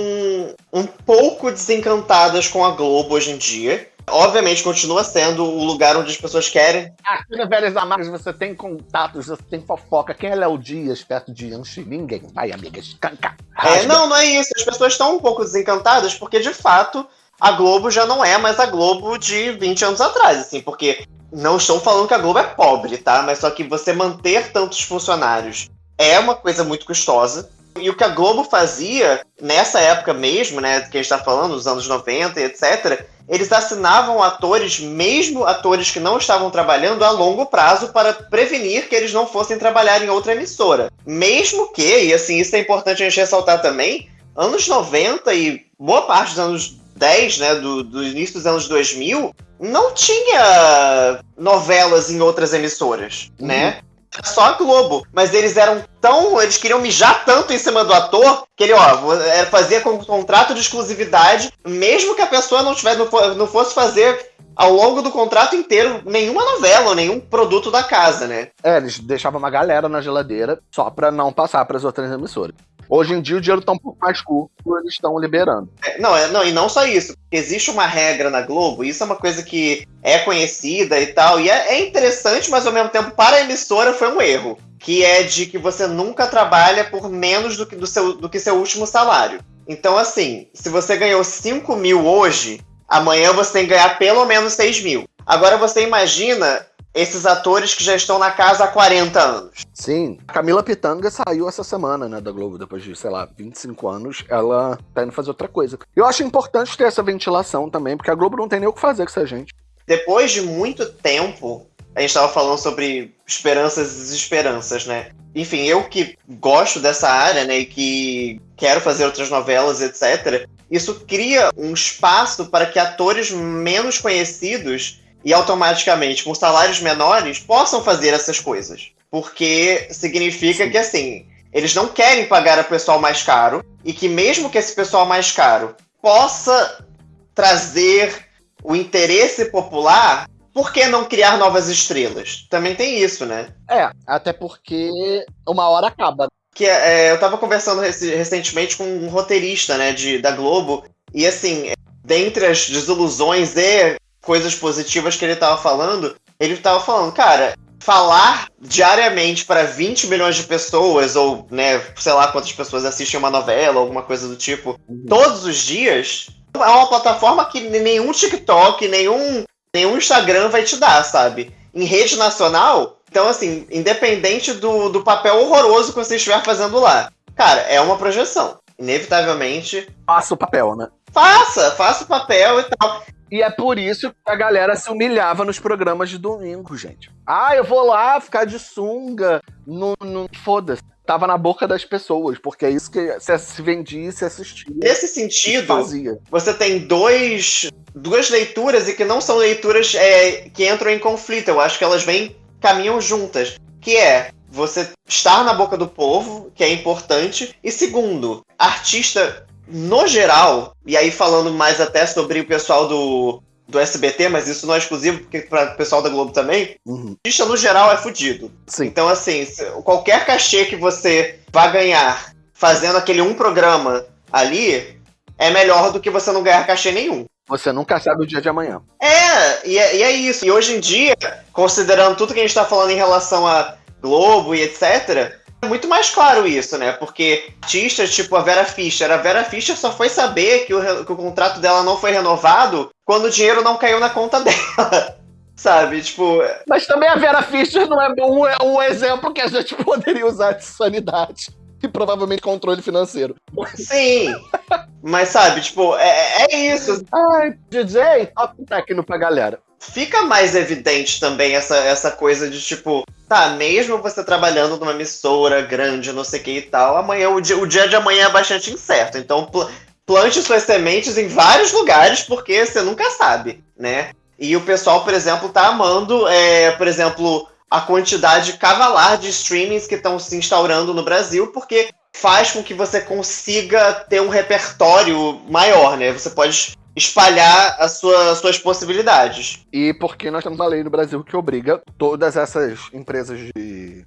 um pouco desencantadas com a Globo hoje em dia. Obviamente, continua sendo o lugar onde as pessoas querem. Aqui no Velhas Amargas você tem contatos, você tem fofoca. Quem é Léo Dias perto de Anchi? Ninguém. Vai, amiga, escanca. É, não, não é isso. As pessoas estão um pouco desencantadas porque, de fato, a Globo já não é mais a Globo de 20 anos atrás, assim, porque não estou falando que a Globo é pobre, tá? Mas só que você manter tantos funcionários é uma coisa muito custosa. E o que a Globo fazia nessa época mesmo, né, que a gente está falando, nos anos 90 e etc., eles assinavam atores, mesmo atores que não estavam trabalhando, a longo prazo para prevenir que eles não fossem trabalhar em outra emissora. Mesmo que, e assim, isso é importante a gente ressaltar também, anos 90 e boa parte dos anos 10, né, do, do início dos anos 2000, não tinha novelas em outras emissoras, uhum. né? Só a Globo. Mas eles eram tão. Eles queriam mijar tanto em cima do ator que ele, ó, fazia com contrato de exclusividade, mesmo que a pessoa não, tivesse, não fosse fazer ao longo do contrato inteiro nenhuma novela ou nenhum produto da casa, né? É, eles deixavam uma galera na geladeira só pra não passar para as outras emissoras. Hoje em dia o dinheiro tá um pouco mais curto, eles estão liberando. É, não, é, não, e não só isso. Existe uma regra na Globo, isso é uma coisa que é conhecida e tal, e é, é interessante, mas ao mesmo tempo, para a emissora foi um erro. Que é de que você nunca trabalha por menos do que, do seu, do que seu último salário. Então, assim, se você ganhou 5 mil hoje, amanhã você tem que ganhar pelo menos 6 mil. Agora você imagina esses atores que já estão na casa há 40 anos. Sim. A Camila Pitanga saiu essa semana, né, da Globo, depois de, sei lá, 25 anos. Ela tá indo fazer outra coisa. Eu acho importante ter essa ventilação também, porque a Globo não tem nem o que fazer com essa gente. Depois de muito tempo, a gente estava falando sobre esperanças e desesperanças, né? Enfim, eu que gosto dessa área, né, e que quero fazer outras novelas, etc., isso cria um espaço para que atores menos conhecidos e automaticamente com salários menores possam fazer essas coisas. Porque significa Sim. que assim, eles não querem pagar a pessoal mais caro e que mesmo que esse pessoal mais caro possa trazer o interesse popular, por que não criar novas estrelas? Também tem isso, né? É, até porque uma hora acaba. Que é, eu tava conversando recentemente com um roteirista, né, de, da Globo, e assim, dentre as desilusões e coisas positivas que ele estava falando, ele estava falando, cara, falar diariamente para 20 milhões de pessoas, ou, né, sei lá quantas pessoas assistem uma novela, alguma coisa do tipo, uhum. todos os dias, é uma plataforma que nenhum TikTok, nenhum, nenhum Instagram vai te dar, sabe? Em rede nacional, então, assim, independente do, do papel horroroso que você estiver fazendo lá, cara, é uma projeção. Inevitavelmente. Faça o papel, né? Faça, faça o papel e tal. E é por isso que a galera se humilhava nos programas de domingo, gente. Ah, eu vou lá ficar de sunga. No, no... Foda-se. Tava na boca das pessoas, porque é isso que se vendia e se assistia. Nesse sentido, fazia. você tem dois, duas leituras e que não são leituras é, que entram em conflito. Eu acho que elas vêm, caminham juntas. Que é você estar na boca do povo, que é importante. E segundo, artista no geral, e aí falando mais até sobre o pessoal do, do SBT, mas isso não é exclusivo porque para o pessoal da Globo também, uhum. artista no geral é fudido. Sim. Então, assim, qualquer cachê que você vai ganhar fazendo aquele um programa ali é melhor do que você não ganhar cachê nenhum. Você nunca sabe o dia de amanhã. É, e é, e é isso. E hoje em dia, considerando tudo que a gente está falando em relação a Globo e etc., é muito mais claro isso, né? Porque artistas tipo a Vera Fischer, a Vera Fischer só foi saber que o, que o contrato dela não foi renovado quando o dinheiro não caiu na conta [laughs] dela. Sabe, tipo. Mas também a Vera Fischer não é um, um exemplo que a gente [laughs] poderia usar de sanidade. E provavelmente controle financeiro. Sim. Mas sabe, tipo, é, é isso. Ai, DJ, toca um técnico pra galera. Fica mais evidente também essa, essa coisa de tipo, tá, mesmo você trabalhando numa emissora grande, não sei o que e tal, amanhã, o dia, o dia de amanhã é bastante incerto. Então, pl plante suas sementes em vários lugares, porque você nunca sabe, né? E o pessoal, por exemplo, tá amando, é, por exemplo, a quantidade cavalar de streamings que estão se instaurando no Brasil, porque faz com que você consiga ter um repertório maior, né? Você pode espalhar as sua, suas possibilidades. E porque nós temos uma lei no Brasil que obriga todas essas empresas de,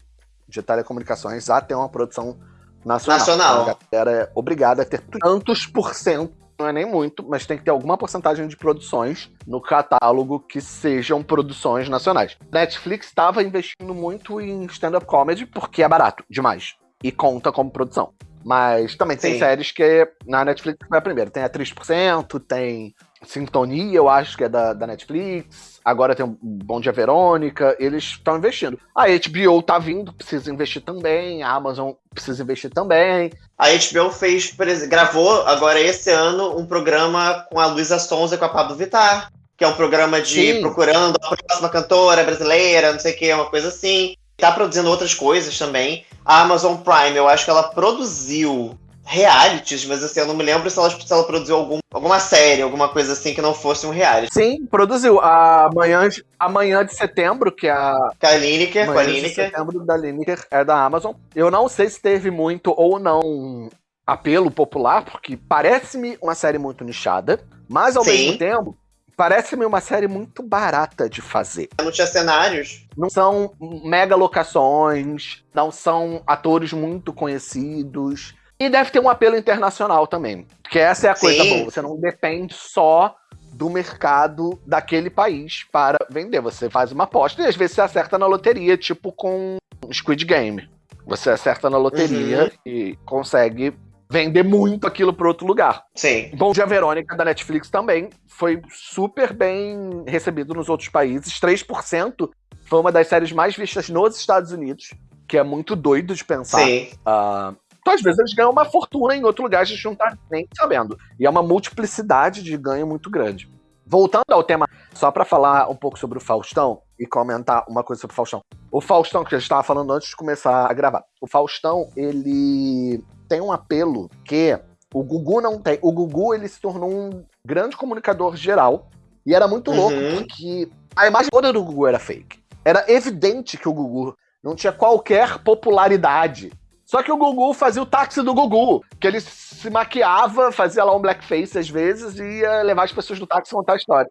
de telecomunicações a ter uma produção nacional. Nacional. A galera é obrigada a ter tantos por cento não é nem muito, mas tem que ter alguma porcentagem de produções no catálogo que sejam produções nacionais. Netflix estava investindo muito em stand-up comedy porque é barato demais e conta como produção. Mas também tem Sim. séries que na Netflix foi a primeira. Tem a 3%, tem Sintonia, eu acho que é da, da Netflix. Agora tem o Bom Dia Verônica. Eles estão investindo. A HBO tá vindo, precisa investir também. A Amazon precisa investir também. A HBO fez, gravou agora esse ano um programa com a Luísa Sonza e com a Pablo Vittar. Que é um programa de Sim. procurando a próxima cantora brasileira, não sei o que, uma coisa assim. Tá produzindo outras coisas também. A Amazon Prime, eu acho que ela produziu realities, mas assim, eu não me lembro se ela, se ela produziu algum, alguma série, alguma coisa assim que não fosse um reality. Sim, produziu. A Manhã de, Amanhã de Setembro, que é a. Com a Lineker, com a Lineker. de Setembro da Lineker é da Amazon. Eu não sei se teve muito ou não apelo popular, porque parece-me uma série muito nichada, mas ao Sim. mesmo tempo. Parece-me uma série muito barata de fazer. Não tinha cenários. Não são mega locações, não são atores muito conhecidos e deve ter um apelo internacional também. Porque essa é a coisa boa. Você não depende só do mercado daquele país para vender. Você faz uma aposta e às vezes você acerta na loteria, tipo com Squid Game. Você acerta na loteria uhum. e consegue vender muito aquilo para outro lugar. Sim. Bom Dia Verônica da Netflix também foi super bem recebido nos outros países. 3% foi uma das séries mais vistas nos Estados Unidos, que é muito doido de pensar. Sim. Uh, então, às vezes, eles ganham uma fortuna em outro lugar, a gente não tá nem sabendo. E é uma multiplicidade de ganho muito grande. Voltando ao tema, só para falar um pouco sobre o Faustão e comentar uma coisa sobre o Faustão. O Faustão, que a gente estava falando antes de começar a gravar. O Faustão, ele tem um apelo que o Gugu não tem. O Gugu, ele se tornou um grande comunicador geral. E era muito louco, uhum. porque a imagem toda do Gugu era fake. Era evidente que o Gugu não tinha qualquer popularidade só que o Gugu fazia o táxi do Gugu, que ele se maquiava, fazia lá um blackface às vezes e ia levar as pessoas do táxi a contar a história.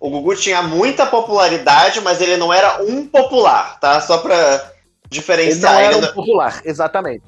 O Gugu tinha muita popularidade, mas ele não era um popular, tá? Só pra diferenciar. Ele não era um popular, exatamente.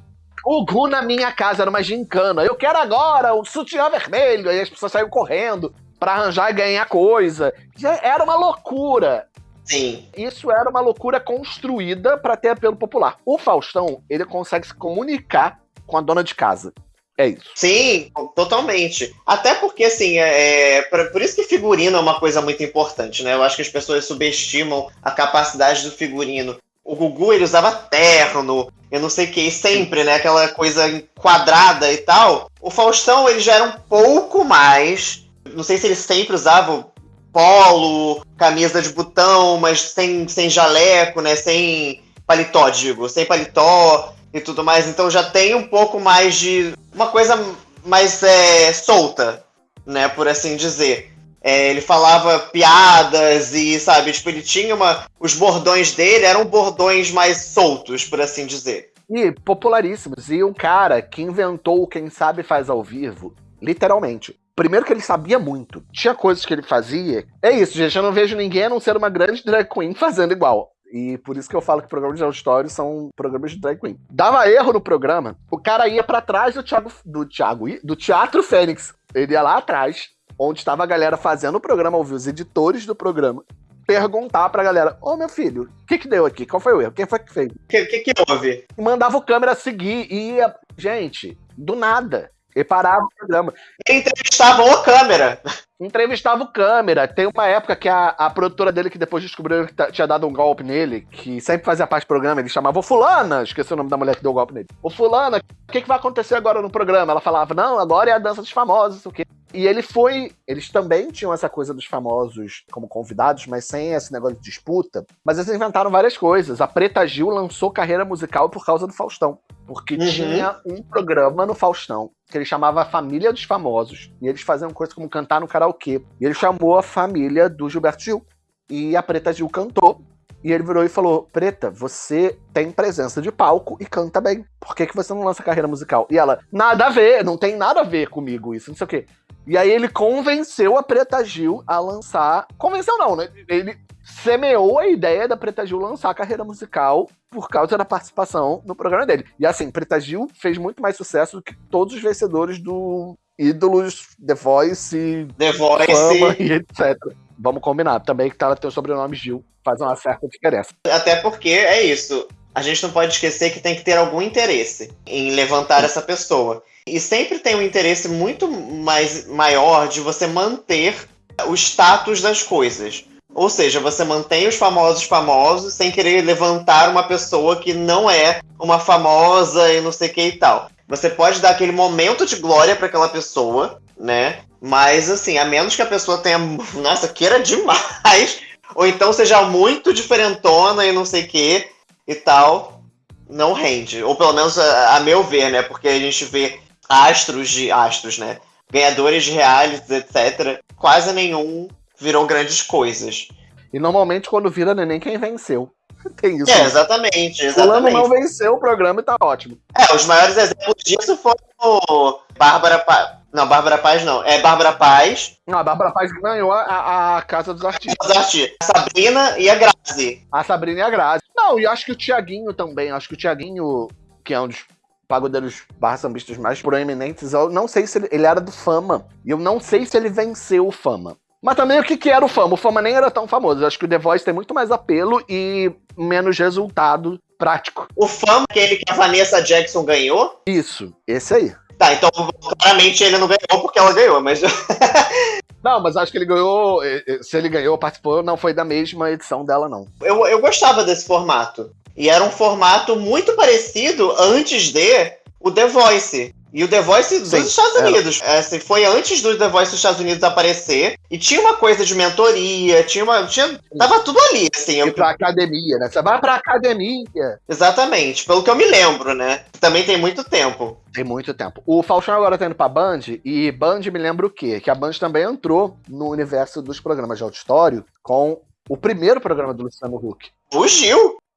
O Gugu na minha casa era uma gincana. Eu quero agora o sutiã vermelho. Aí as pessoas saíam correndo para arranjar e ganhar coisa. Já era uma loucura. Sim. Isso era uma loucura construída para ter apelo popular. O Faustão, ele consegue se comunicar com a dona de casa. É isso. Sim, totalmente. Até porque, assim, é, é por isso que figurino é uma coisa muito importante, né? Eu acho que as pessoas subestimam a capacidade do figurino. O Gugu, ele usava terno, eu não sei o que, sempre, né? Aquela coisa quadrada e tal. O Faustão, ele já era um pouco mais. Não sei se ele sempre usava polo, camisa de botão, mas sem, sem jaleco, né? Sem paletó, digo, sem paletó e tudo mais. Então já tem um pouco mais de. uma coisa mais é, solta, né? Por assim dizer. É, ele falava piadas e, sabe, tipo, ele tinha uma. Os bordões dele eram bordões mais soltos, por assim dizer. E popularíssimos. E um cara que inventou o Quem Sabe Faz ao Vivo, literalmente. Primeiro que ele sabia muito. Tinha coisas que ele fazia. É isso, gente. Eu não vejo ninguém a não ser uma grande drag queen fazendo igual. E por isso que eu falo que programas de auditório são programas de drag queen. Dava erro no programa, o cara ia para trás do Thiago, do Thiago, do Teatro Fênix. Ele ia lá atrás, onde estava a galera fazendo o programa, ouvir os editores do programa, perguntar pra galera: Ô meu filho, o que que deu aqui? Qual foi o erro? Quem foi que fez? O que, que, que houve? E mandava o câmera seguir e ia. Gente, do nada. E parava o programa. Entrevistavam o câmera. entrevistava o câmera. Tem uma época que a, a produtora dele, que depois descobriu que tinha dado um golpe nele, que sempre fazia parte do programa, ele chamava o Fulana, esqueci o nome da mulher que deu o golpe nele. O Fulana, o que, que vai acontecer agora no programa? Ela falava, não, agora é a dança dos famosos, o quê? E ele foi. Eles também tinham essa coisa dos famosos como convidados, mas sem esse negócio de disputa. Mas eles inventaram várias coisas. A Preta Gil lançou carreira musical por causa do Faustão. Porque uhum. tinha um programa no Faustão que ele chamava Família dos Famosos. E eles faziam coisas como cantar no karaokê. E ele chamou a família do Gilberto Gil. E a Preta Gil cantou. E ele virou e falou: Preta, você tem presença de palco e canta bem. Por que, que você não lança carreira musical? E ela, nada a ver, não tem nada a ver comigo isso, não sei o quê. E aí ele convenceu a Preta Gil a lançar. Convenceu não, né? Ele semeou a ideia da Preta Gil lançar a carreira musical por causa da participação no programa dele. E assim, Preta Gil fez muito mais sucesso do que todos os vencedores do Ídolos, The Voice, The Voice Fama e etc. Vamos combinar também que ela tem o sobrenome Gil, faz uma certa diferença. Até porque é isso. A gente não pode esquecer que tem que ter algum interesse em levantar essa pessoa. E sempre tem um interesse muito mais maior de você manter o status das coisas. Ou seja, você mantém os famosos famosos sem querer levantar uma pessoa que não é uma famosa e não sei o que e tal. Você pode dar aquele momento de glória para aquela pessoa, né? Mas assim, a menos que a pessoa tenha, nossa, queira demais, [laughs] ou então seja muito diferentona e não sei o que e tal, não rende. Ou pelo menos a, a meu ver, né? Porque a gente vê astros de astros, né? Ganhadores de realities, etc. Quase nenhum virou grandes coisas. E normalmente quando vira neném quem venceu. [laughs] Tem isso. É, exatamente, exatamente. Fulano não venceu o programa e tá ótimo. É, os maiores exemplos disso foram o Bárbara Paz. Não, Bárbara Paz não. É Bárbara Paz. Não, a Bárbara Paz ganhou a, a Casa dos Artistas. Artistas. A Sabrina e a Grazi. A Sabrina e a Grazi. Não, e acho que o Tiaguinho também. Acho que o Tiaguinho, que é um dos pagodeiros barra sambistas mais proeminentes, eu não sei se ele, ele, era do Fama. E eu não sei se ele venceu o Fama. Mas também o que, que era o Fama? O Fama nem era tão famoso. Eu acho que o The Voice tem muito mais apelo e menos resultado prático. O Fama, aquele que a Vanessa Jackson ganhou? Isso, esse aí. Tá, então claramente ele não ganhou porque ela ganhou, mas. [laughs] Não, mas acho que ele ganhou. Se ele ganhou, participou, não foi da mesma edição dela, não. Eu, eu gostava desse formato. E era um formato muito parecido antes de o The Voice. E o The Voice dos Sim, Estados Unidos. É, assim, foi antes do The Voice dos Estados Unidos aparecer. E tinha uma coisa de mentoria, tinha uma. Tinha, tava tudo ali, assim. E pra academia, né? Você vai pra academia. Exatamente, pelo que eu me lembro, né? Também tem muito tempo. Tem muito tempo. O Faustão agora tá indo pra Band, e Band me lembra o quê? Que a Band também entrou no universo dos programas de auditório com o primeiro programa do Luciano Huck. O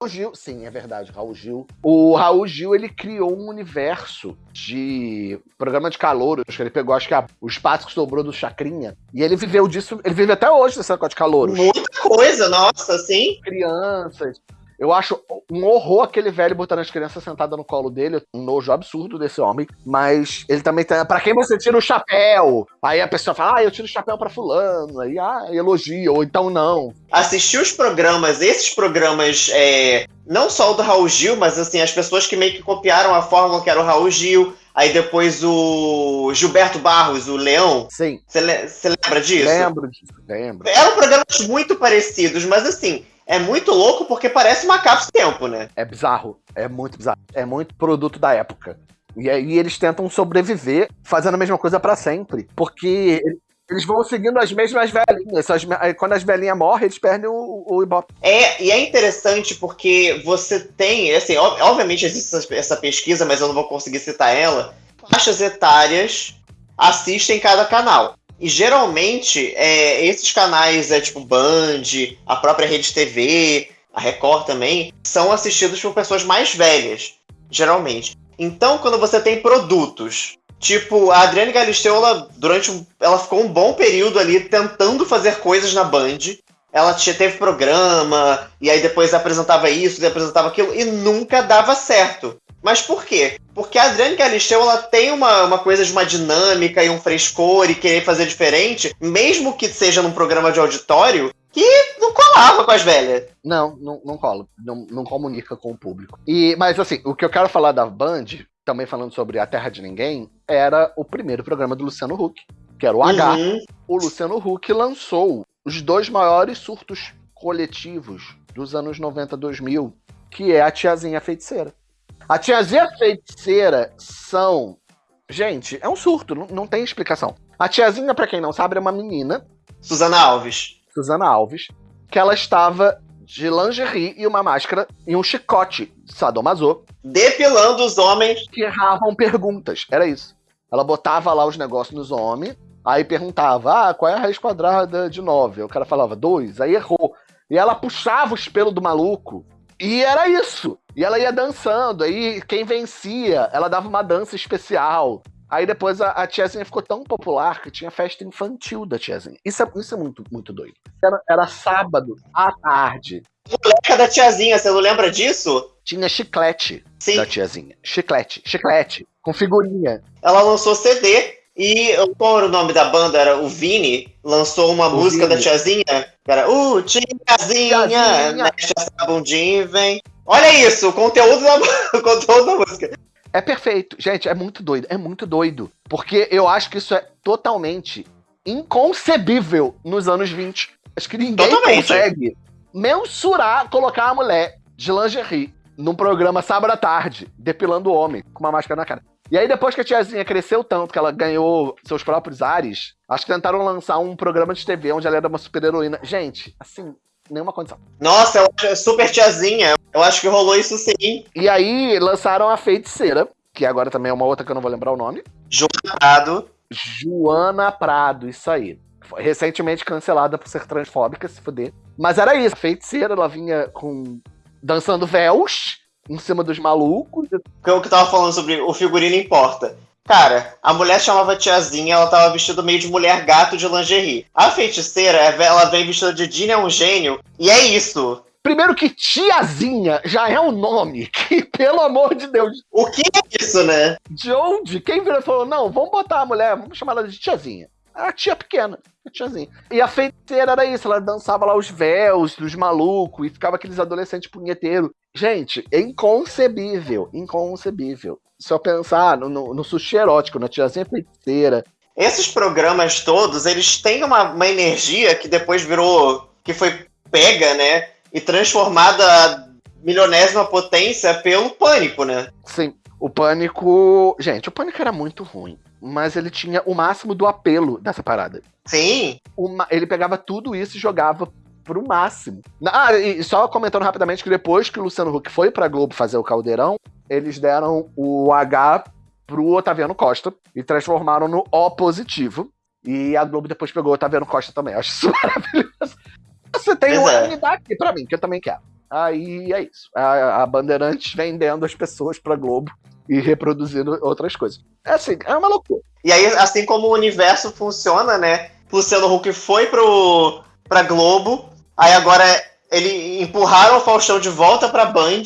Gil? Raul Gil, sim, é verdade, Raul Gil. O Raul Gil, ele criou um universo de programa de calouros, que ele pegou, acho que a, o espaço que sobrou do Chacrinha, e ele viveu disso, ele vive até hoje nesse negócio de calouros. Muita coisa, nossa, sim. Crianças, eu acho um horror aquele velho botando as crianças sentadas no colo dele, um nojo absurdo desse homem. Mas ele também tem. Pra quem você tira o chapéu? Aí a pessoa fala, ah, eu tiro o chapéu pra fulano. Aí, ah, elogia, ou então não. Assistir os programas, esses programas, é, não só o do Raul Gil, mas assim, as pessoas que meio que copiaram a fórmula que era o Raul Gil. Aí depois o Gilberto Barros, o Leão. Sim. Você le lembra disso? Lembro disso, lembro. Eram programas muito parecidos, mas assim, é muito louco porque parece uma cápsula tempo, né? É bizarro. É muito bizarro. É muito produto da época. E aí eles tentam sobreviver fazendo a mesma coisa para sempre. Porque eles vão seguindo as mesmas velhinhas. As, quando as velhinhas morrem, eles perdem o, o Ibope. É, e é interessante porque você tem, assim, obviamente existe essa pesquisa, mas eu não vou conseguir citar ela. Faixas etárias assistem cada canal. E geralmente, é, esses canais, é tipo Band, a própria Rede TV, a Record também, são assistidos por pessoas mais velhas, geralmente. Então, quando você tem produtos, tipo, a Adriane Galisteu, ela, durante um, ela ficou um bom período ali tentando fazer coisas na Band. Ela teve programa, e aí depois apresentava isso, apresentava aquilo, e nunca dava certo. Mas por quê? Porque a Adriane Galisteu ela tem uma, uma coisa de uma dinâmica e um frescor e querer fazer diferente, mesmo que seja num programa de auditório, que não colava com as velhas. Não, não, não cola. Não, não comunica com o público. E, mas assim, o que eu quero falar da Band, também falando sobre A Terra de Ninguém, era o primeiro programa do Luciano Huck, que era o H. Uhum. o Luciano Huck lançou os dois maiores surtos coletivos dos anos 90 2000, que é a Tiazinha Feiticeira. A Tiazinha Feiticeira são. Gente, é um surto, não, não tem explicação. A Tiazinha, para quem não sabe, é uma menina. Susana Alves. Susana Alves. Que ela estava de lingerie e uma máscara e um chicote sadomaso. Depilando os homens. Que erravam perguntas. Era isso. Ela botava lá os negócios nos homens, aí perguntava, ah, qual é a raiz quadrada de 9? O cara falava, 2, aí errou. E ela puxava os pelos do maluco. E era isso. E ela ia dançando. Aí quem vencia, ela dava uma dança especial. Aí depois a, a, tiazinha ficou tão popular que tinha festa infantil da tiazinha. Isso é, isso é muito, muito doido. Era, era sábado à tarde. Moleca da tiazinha, você não lembra disso? Tinha chiclete Sim. da tiazinha. Chiclete, chiclete, com figurinha. Ela lançou CD e qual era o nome da banda? Era o Vini, lançou uma o música Vini. da tiazinha. Era, uh, tiazinha, tiazinha. mexe essa bundinha e vem. Olha isso, o conteúdo da, [laughs] o conteúdo da música. É perfeito. Gente, é muito doido. É muito doido. Porque eu acho que isso é totalmente inconcebível nos anos 20. Acho que ninguém totalmente. consegue mensurar colocar a mulher de lingerie num programa sábado à tarde, depilando o homem, com uma máscara na cara. E aí, depois que a tiazinha cresceu tanto que ela ganhou seus próprios ares, acho que tentaram lançar um programa de TV onde ela era uma super-heroína. Gente, assim, nenhuma condição. Nossa, eu acho super tiazinha. Eu acho que rolou isso sim. E aí lançaram a Feiticeira, que agora também é uma outra que eu não vou lembrar o nome. Joana Prado. Joana Prado, isso aí. Foi recentemente cancelada por ser transfóbica, se fuder. Mas era isso. A feiticeira, ela vinha com. dançando véus em cima dos malucos. O que eu tava falando sobre o figurino importa. Cara, a mulher chamava tiazinha, ela tava vestida meio de mulher gato de lingerie. A feiticeira, ela vem vestida de Dina é um gênio, e é isso. Primeiro que tiazinha já é um nome [laughs] que, pelo amor de Deus. O que é isso, né? De onde? Quem virou e falou: não, vamos botar a mulher, vamos chamar ela de tiazinha. A tia pequena, a tiazinha. E a feiticeira era isso, ela dançava lá os véus dos malucos e ficava aqueles adolescentes punheteiros. Gente, é inconcebível, inconcebível eu pensar no, no, no sushi erótico, na tiazinha feiticeira. Esses programas todos, eles têm uma, uma energia que depois virou. que foi pega, né? E transformada a milionésima potência pelo pânico, né? Sim. O pânico. Gente, o pânico era muito ruim. Mas ele tinha o máximo do apelo dessa parada. Sim. Uma, ele pegava tudo isso e jogava pro máximo. Ah, e só comentando rapidamente que depois que o Luciano Huck foi pra Globo fazer o Caldeirão, eles deram o H pro Otaviano Costa e transformaram no O positivo. E a Globo depois pegou o Otaviano Costa também. Eu acho isso [laughs] maravilhoso. Você tem uma é. unidade aqui pra mim, que eu também quero. Aí é isso. A, a Bandeirantes vendendo as pessoas pra Globo e reproduzindo outras coisas. É assim, é uma loucura. E aí, assim como o universo funciona, né? Luciano Huck foi pro, pra Globo, aí agora ele empurraram o Faustão de volta pra Band,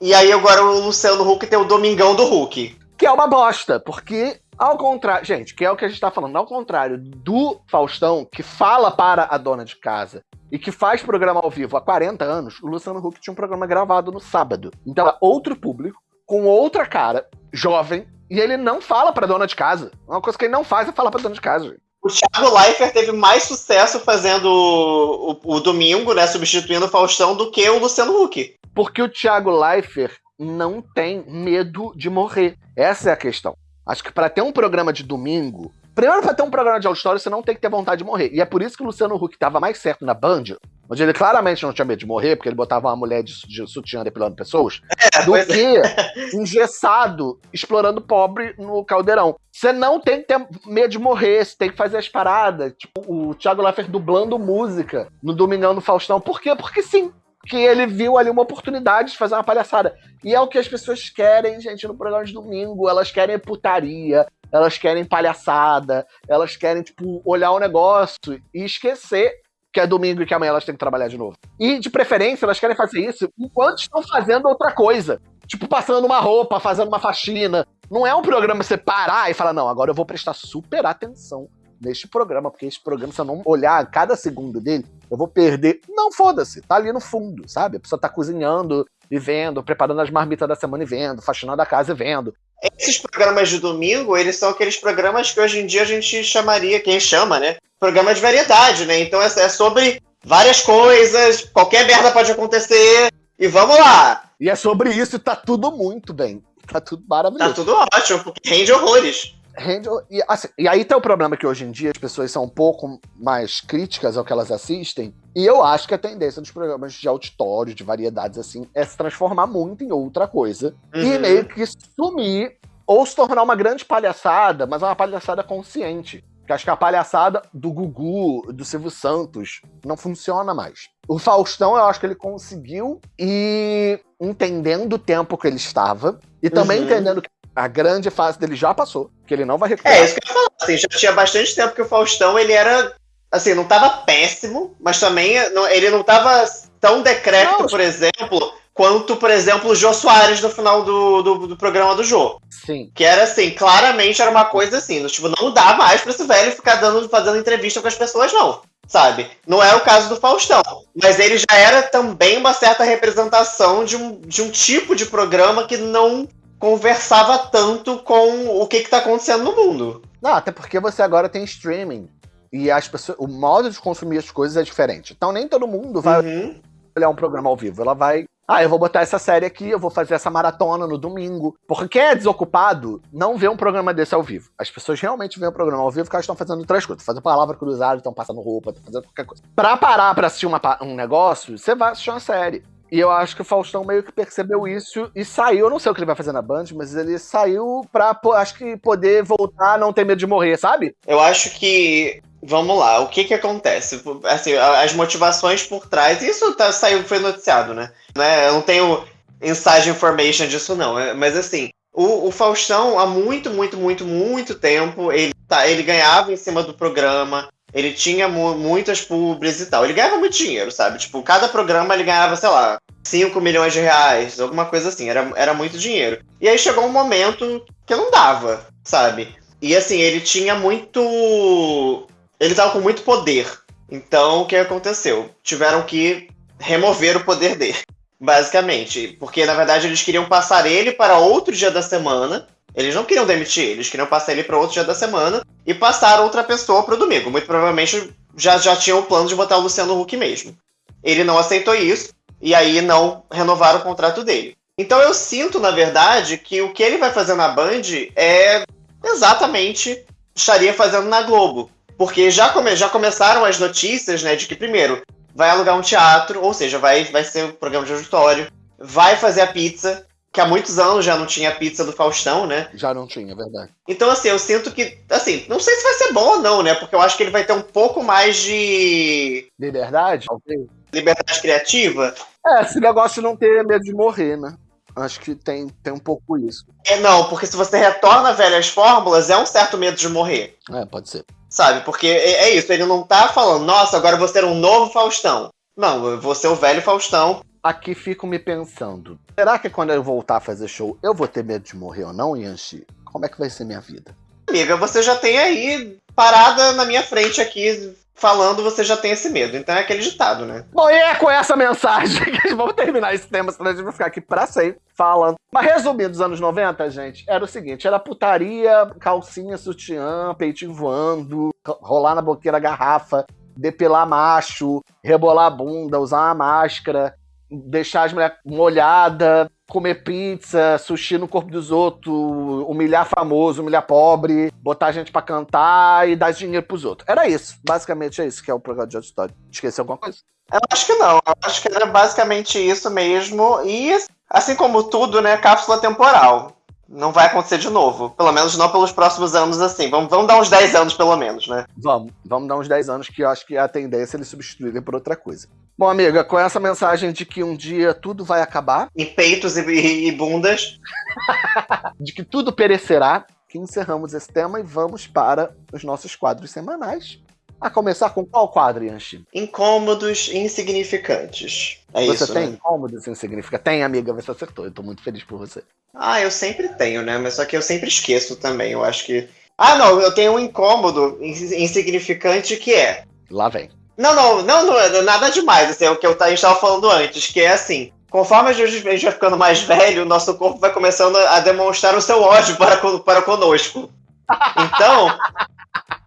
e aí agora o Luciano Huck tem o Domingão do Huck. Que é uma bosta, porque ao contrário, gente, que é o que a gente tá falando, ao contrário do Faustão, que fala para a dona de casa e que faz programa ao vivo há 40 anos, o Luciano Huck tinha um programa gravado no sábado. Então, é outro público, com outra cara, jovem, e ele não fala pra dona de casa. Uma coisa que ele não faz é falar pra dona de casa. Gente. O Thiago Leifert teve mais sucesso fazendo o, o, o, domingo, né, substituindo o Faustão, do que o Luciano Huck. Porque o Thiago Leifert não tem medo de morrer. Essa é a questão. Acho que para ter um programa de domingo, primeiro para ter um programa de auditório, você não tem que ter vontade de morrer. E é por isso que o Luciano Huck estava mais certo na Band, onde ele claramente não tinha medo de morrer, porque ele botava uma mulher de, de sutiã depilando pessoas, é, do que é. engessado, explorando pobre no caldeirão. Você não tem que ter medo de morrer, você tem que fazer as paradas. Tipo, o Thiago Leifert dublando música no Domingão do Faustão. Por quê? Porque sim que ele viu ali uma oportunidade de fazer uma palhaçada. E é o que as pessoas querem, gente, no programa de domingo. Elas querem putaria, elas querem palhaçada, elas querem, tipo, olhar o negócio e esquecer que é domingo e que amanhã elas têm que trabalhar de novo. E, de preferência, elas querem fazer isso enquanto estão fazendo outra coisa. Tipo, passando uma roupa, fazendo uma faxina. Não é um programa você parar e falar, não, agora eu vou prestar super atenção neste programa, porque esse programa, se eu não olhar cada segundo dele, eu vou perder. Não, foda-se, tá ali no fundo, sabe? A pessoa tá cozinhando e vendo, preparando as marmitas da semana e vendo, faxinando a casa e vendo. esses programas de domingo, eles são aqueles programas que hoje em dia a gente chamaria, quem chama, né? Programa de variedade, né? Então é, é sobre várias coisas, qualquer merda pode acontecer, e vamos lá. E é sobre isso e tá tudo muito bem. Tá tudo maravilhoso. Tá tudo ótimo, porque rende horrores. Rende, e, assim, e aí tem o problema que hoje em dia as pessoas são um pouco mais críticas ao que elas assistem. E eu acho que a tendência dos programas de auditório, de variedades assim, é se transformar muito em outra coisa. Uhum. E meio que sumir ou se tornar uma grande palhaçada, mas uma palhaçada consciente. Que acho que a palhaçada do Gugu, do Silvio Santos, não funciona mais. O Faustão, eu acho que ele conseguiu ir entendendo o tempo que ele estava e também uhum. entendendo que a grande fase dele já passou, que ele não vai recuperar. É, isso que eu ia falar. Assim, já tinha bastante tempo que o Faustão, ele era. Assim, não tava péssimo, mas também não, ele não tava tão decrépito, por exemplo, quanto, por exemplo, o Jô Soares no final do, do, do, programa do Jô. Sim. Que era assim, claramente era uma coisa assim, tipo, não dá mais pra esse velho ficar dando, fazendo entrevista com as pessoas, não. Sabe? Não é o caso do Faustão. Mas ele já era também uma certa representação de um, de um tipo de programa que não conversava tanto com o que está acontecendo no mundo. Não, até porque você agora tem streaming. E as pessoas, o modo de consumir as coisas é diferente. Então nem todo mundo vai uhum. olhar um programa ao vivo. Ela vai. Ah, eu vou botar essa série aqui, eu vou fazer essa maratona no domingo. Porque quem é desocupado não vê um programa desse ao vivo. As pessoas realmente veem o um programa ao vivo porque elas estão fazendo outras coisas. Fazendo palavra cruzada, estão passando roupa, estão fazendo qualquer coisa. Pra parar pra assistir uma, um negócio, você vai assistir uma série. E eu acho que o Faustão meio que percebeu isso e saiu. Eu não sei o que ele vai fazer na Band, mas ele saiu pra, acho que, poder voltar, não ter medo de morrer, sabe? Eu acho que. Vamos lá, o que que acontece? Assim, as motivações por trás. Isso tá, saiu, foi noticiado, né? né? Eu não tenho inside information disso, não. É, mas assim, o, o, Faustão, há muito, muito, muito, muito tempo, ele, tá, ele ganhava em cima do programa. Ele tinha mu muitas pubs e tal. Ele ganhava muito dinheiro, sabe? Tipo, cada programa ele ganhava, sei lá, 5 milhões de reais, alguma coisa assim. Era, era muito dinheiro. E aí chegou um momento que não dava, sabe? E assim, ele tinha muito. Ele tava com muito poder. Então, o que aconteceu? Tiveram que remover o poder dele, [laughs] basicamente. Porque, na verdade, eles queriam passar ele para outro dia da semana eles não queriam demitir, eles queriam passar ele para outro dia da semana e passar outra pessoa para o domingo. Muito provavelmente já, já tinham o plano de botar o Luciano Huck mesmo. Ele não aceitou isso e aí não renovaram o contrato dele. Então eu sinto, na verdade, que o que ele vai fazer na Band é exatamente estaria fazendo na Globo. Porque já, come, já começaram as notícias, né, de que, primeiro, vai alugar um teatro, ou seja, vai, vai ser um programa de auditório, vai fazer a pizza, que há muitos anos já não tinha pizza do Faustão, né? Já não tinha, é verdade. Então, assim, eu sinto que, assim, não sei se vai ser bom ou não, né? Porque eu acho que ele vai ter um pouco mais de. Liberdade? Liberdade criativa. É, esse negócio não ter medo de morrer, né? Acho que tem, tem um pouco isso. É, não, porque se você retorna velhas fórmulas, é um certo medo de morrer. É, pode ser. Sabe? Porque é, é isso, ele não tá falando, nossa, agora eu vou ser um novo Faustão. Não, eu vou ser o velho Faustão aqui fico me pensando: será que quando eu voltar a fazer show eu vou ter medo de morrer ou não, Yanchi? Como é que vai ser minha vida? Amiga, você já tem aí parada na minha frente aqui falando, você já tem esse medo. Então é aquele ditado, né? Bom, e é com essa mensagem [laughs] que vamos terminar esse tema, senão a gente vai ficar aqui pra sempre falando. Mas resumindo, os anos 90, gente, era o seguinte: era putaria, calcinha, sutiã, peitinho voando, rolar na boqueira garrafa, depilar macho, rebolar a bunda, usar uma máscara, deixar as mulheres molhadas, comer pizza, sushi no corpo dos outros, humilhar famoso, humilhar pobre, botar a gente para cantar e dar dinheiro pros outros. Era isso. Basicamente é isso que é o programa de auditório. Esqueceu alguma coisa? Eu acho que não. Eu acho que era basicamente isso mesmo. E, assim como tudo, né, cápsula temporal não vai acontecer de novo. Pelo menos não pelos próximos anos assim. Vamos, vamos dar uns 10 anos, pelo menos, né? Vamos, vamos dar uns 10 anos que eu acho que a tendência é eles substituírem por outra coisa. Bom, amiga, com essa mensagem de que um dia tudo vai acabar. E peitos e, e, e bundas. [laughs] de que tudo perecerá, que encerramos esse tema e vamos para os nossos quadros semanais. A começar com qual quadro, Yanchi? Incômodos insignificantes. É você isso, tem né? incômodos insignificantes? Tem, amiga, você acertou. Eu tô muito feliz por você. Ah, eu sempre tenho, né? Mas só que eu sempre esqueço também. Eu acho que. Ah, não, eu tenho um incômodo insignificante que é. Lá vem. Não, não, não, não é nada demais. Assim, é o que eu, a gente estava falando antes, que é assim. conforme a gente vai ficando mais velho, o nosso corpo vai começando a demonstrar o seu ódio para, para conosco. Então,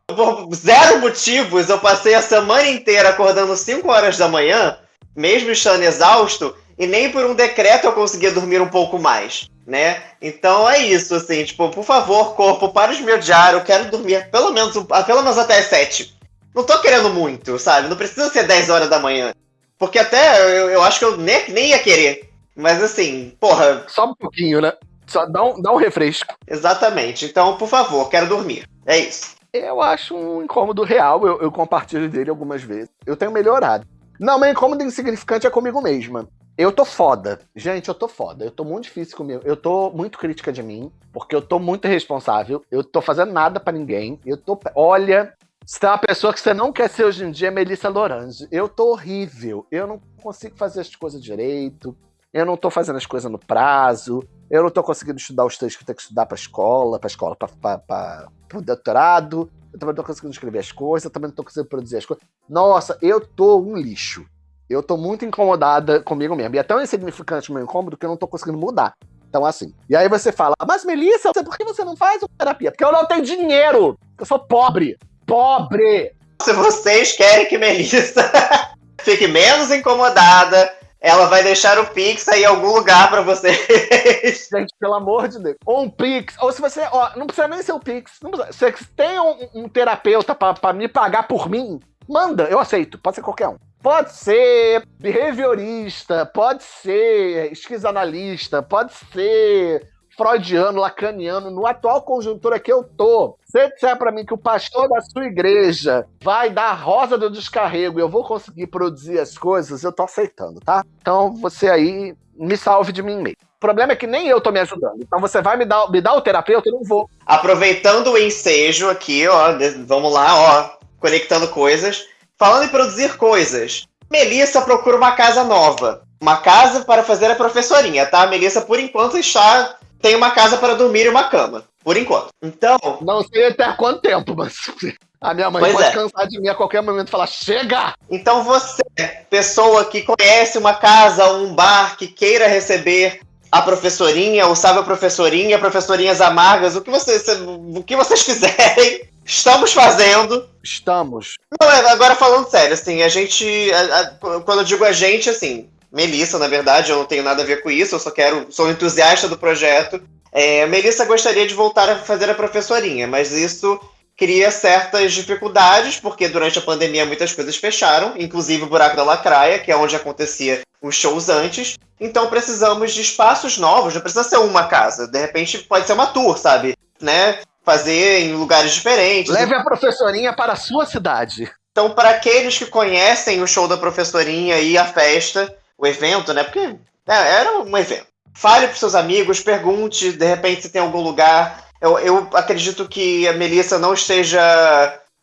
por zero motivos, eu passei a semana inteira acordando 5 horas da manhã, mesmo estando exausto, e nem por um decreto eu conseguia dormir um pouco mais, né? Então é isso, assim, tipo, por favor, corpo, para de me odiar, eu quero dormir pelo menos, pelo menos até as 7. Não tô querendo muito, sabe? Não precisa ser 10 horas da manhã. Porque até eu, eu acho que eu nem, nem ia querer. Mas assim, porra. Só um pouquinho, né? Só dá um, dá um refresco. Exatamente. Então, por favor, quero dormir. É isso. Eu acho um incômodo real, eu, eu compartilho dele algumas vezes. Eu tenho melhorado. Não, meu incômodo insignificante é comigo mesma. Eu tô foda. Gente, eu tô foda. Eu tô muito difícil comigo. Eu tô muito crítica de mim, porque eu tô muito irresponsável. Eu tô fazendo nada para ninguém. Eu tô. Olha, se tem uma pessoa que você não quer ser hoje em dia, é Melissa Lorange. Eu tô horrível. Eu não consigo fazer as coisas direito. Eu não tô fazendo as coisas no prazo. Eu não tô conseguindo estudar os textos que eu tenho que estudar pra escola, pra escola, pra, pra, pra, pro doutorado. Eu também não tô conseguindo escrever as coisas, eu também não tô conseguindo produzir as coisas. Nossa, eu tô um lixo. Eu tô muito incomodada comigo mesmo. E é tão insignificante o meu incômodo que eu não tô conseguindo mudar. Então, assim. E aí você fala, mas Melissa, por que você não faz uma terapia? Porque eu não tenho dinheiro. Eu sou pobre pobre. Se vocês querem que Melissa [laughs] fique menos incomodada, ela vai deixar o Pix aí em algum lugar para vocês. [laughs] Gente, pelo amor de Deus. Ou um Pix. Ou se você. Ó, não precisa nem ser o Pix. Não precisa. Se você tem um, um terapeuta para me pagar por mim, manda, eu aceito. Pode ser qualquer um. Pode ser behaviorista, pode ser esquizoanalista, pode ser freudiano, lacaniano, no atual conjuntura que eu tô, você disser para mim que o pastor da sua igreja vai dar a rosa do descarrego e eu vou conseguir produzir as coisas, eu tô aceitando, tá? Então você aí me salve de mim mesmo. O problema é que nem eu tô me ajudando. Então você vai me dar, me dar o terapeuta, eu não vou. Aproveitando o ensejo aqui, ó, vamos lá, ó, conectando coisas. Falando em produzir coisas. Melissa procura uma casa nova. Uma casa para fazer a professorinha, tá? A Melissa, por enquanto, está tem uma casa para dormir e uma cama. Por enquanto. Então. Não sei até quanto tempo, mas. A minha mãe pois pode é. cansar de mim a qualquer momento e falar: chega! Então você, pessoa que conhece uma casa, um bar, que queira receber a professorinha, ou sabe a professorinha, professorinhas amargas, o que vocês, o que vocês [laughs] quiserem, estamos fazendo. Estamos. Não, é, agora falando sério, assim, a gente. A, a, quando eu digo a gente, assim, Melissa, na verdade, eu não tenho nada a ver com isso, eu só quero, sou entusiasta do projeto. É, Melissa gostaria de voltar a fazer a professorinha, mas isso cria certas dificuldades, porque durante a pandemia muitas coisas fecharam, inclusive o Buraco da Lacraia, que é onde acontecia os shows antes. Então precisamos de espaços novos, não precisa ser uma casa, de repente pode ser uma tour, sabe? Né? Fazer em lugares diferentes. Leve a professorinha para a sua cidade. Então, para aqueles que conhecem o show da professorinha e a festa, o evento, né? Porque é, era um evento. Fale para seus amigos, pergunte, de repente, se tem algum lugar. Eu, eu acredito que a Melissa não esteja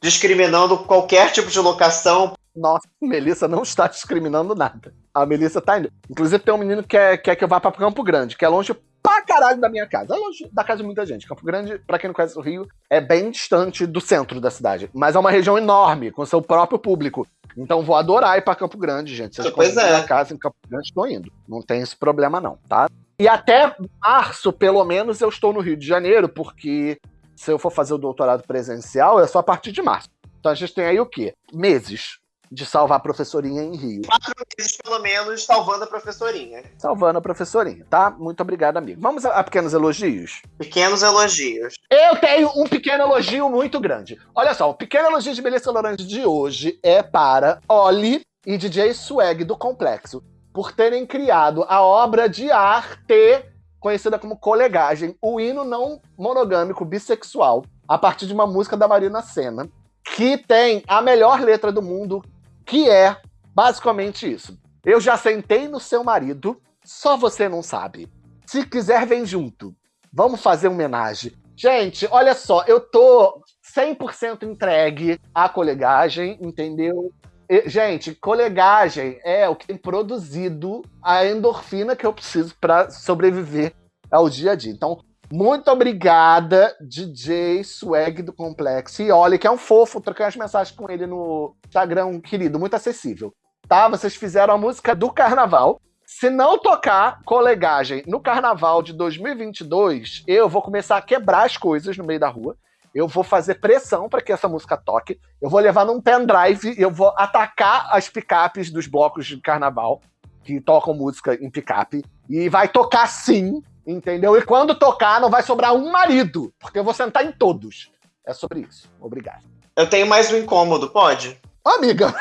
discriminando qualquer tipo de locação. Nossa, Melissa não está discriminando nada. A Melissa está indo. Inclusive, tem um menino que quer, quer que eu vá para Campo Grande, que é longe pra caralho da minha casa. É longe da casa de muita gente. Campo Grande, para quem não conhece o Rio, é bem distante do centro da cidade. Mas é uma região enorme, com seu próprio público. Então vou adorar ir para Campo Grande, gente. Se pois é. uma casa em Campo Grande, estou indo. Não tem esse problema, não, tá? E até março, pelo menos, eu estou no Rio de Janeiro, porque se eu for fazer o doutorado presencial, é só a partir de março. Então a gente tem aí o quê? Meses de salvar a professorinha em Rio. Quatro meses, pelo menos, salvando a professorinha. Salvando a professorinha, tá? Muito obrigado, amigo. Vamos a, a pequenos elogios? Pequenos elogios. Eu tenho um pequeno elogio muito grande. Olha só, o pequeno elogio de Melissa Lorange de hoje é para Oli e DJ Swag do Complexo, por terem criado a obra de arte conhecida como Colegagem, o hino não monogâmico bissexual, a partir de uma música da Marina Senna, que tem a melhor letra do mundo, que é basicamente isso. Eu já sentei no seu marido, só você não sabe. Se quiser, vem junto. Vamos fazer homenagem. Gente, olha só, eu tô 100% entregue à colegagem, entendeu? E, gente, colegagem é o que tem produzido a endorfina que eu preciso para sobreviver ao dia a dia. Então, muito obrigada, DJ Swag do Complexo. E olha que é um fofo, troquei as mensagens com ele no Instagram, querido, muito acessível. Tá? Vocês fizeram a música do carnaval. Se não tocar colegagem no carnaval de 2022, eu vou começar a quebrar as coisas no meio da rua. Eu vou fazer pressão para que essa música toque. Eu vou levar num pendrive e eu vou atacar as picapes dos blocos de carnaval que tocam música em picape. E vai tocar sim, entendeu? E quando tocar, não vai sobrar um marido, porque eu vou sentar em todos. É sobre isso. Obrigado. Eu tenho mais um incômodo, pode? Amiga,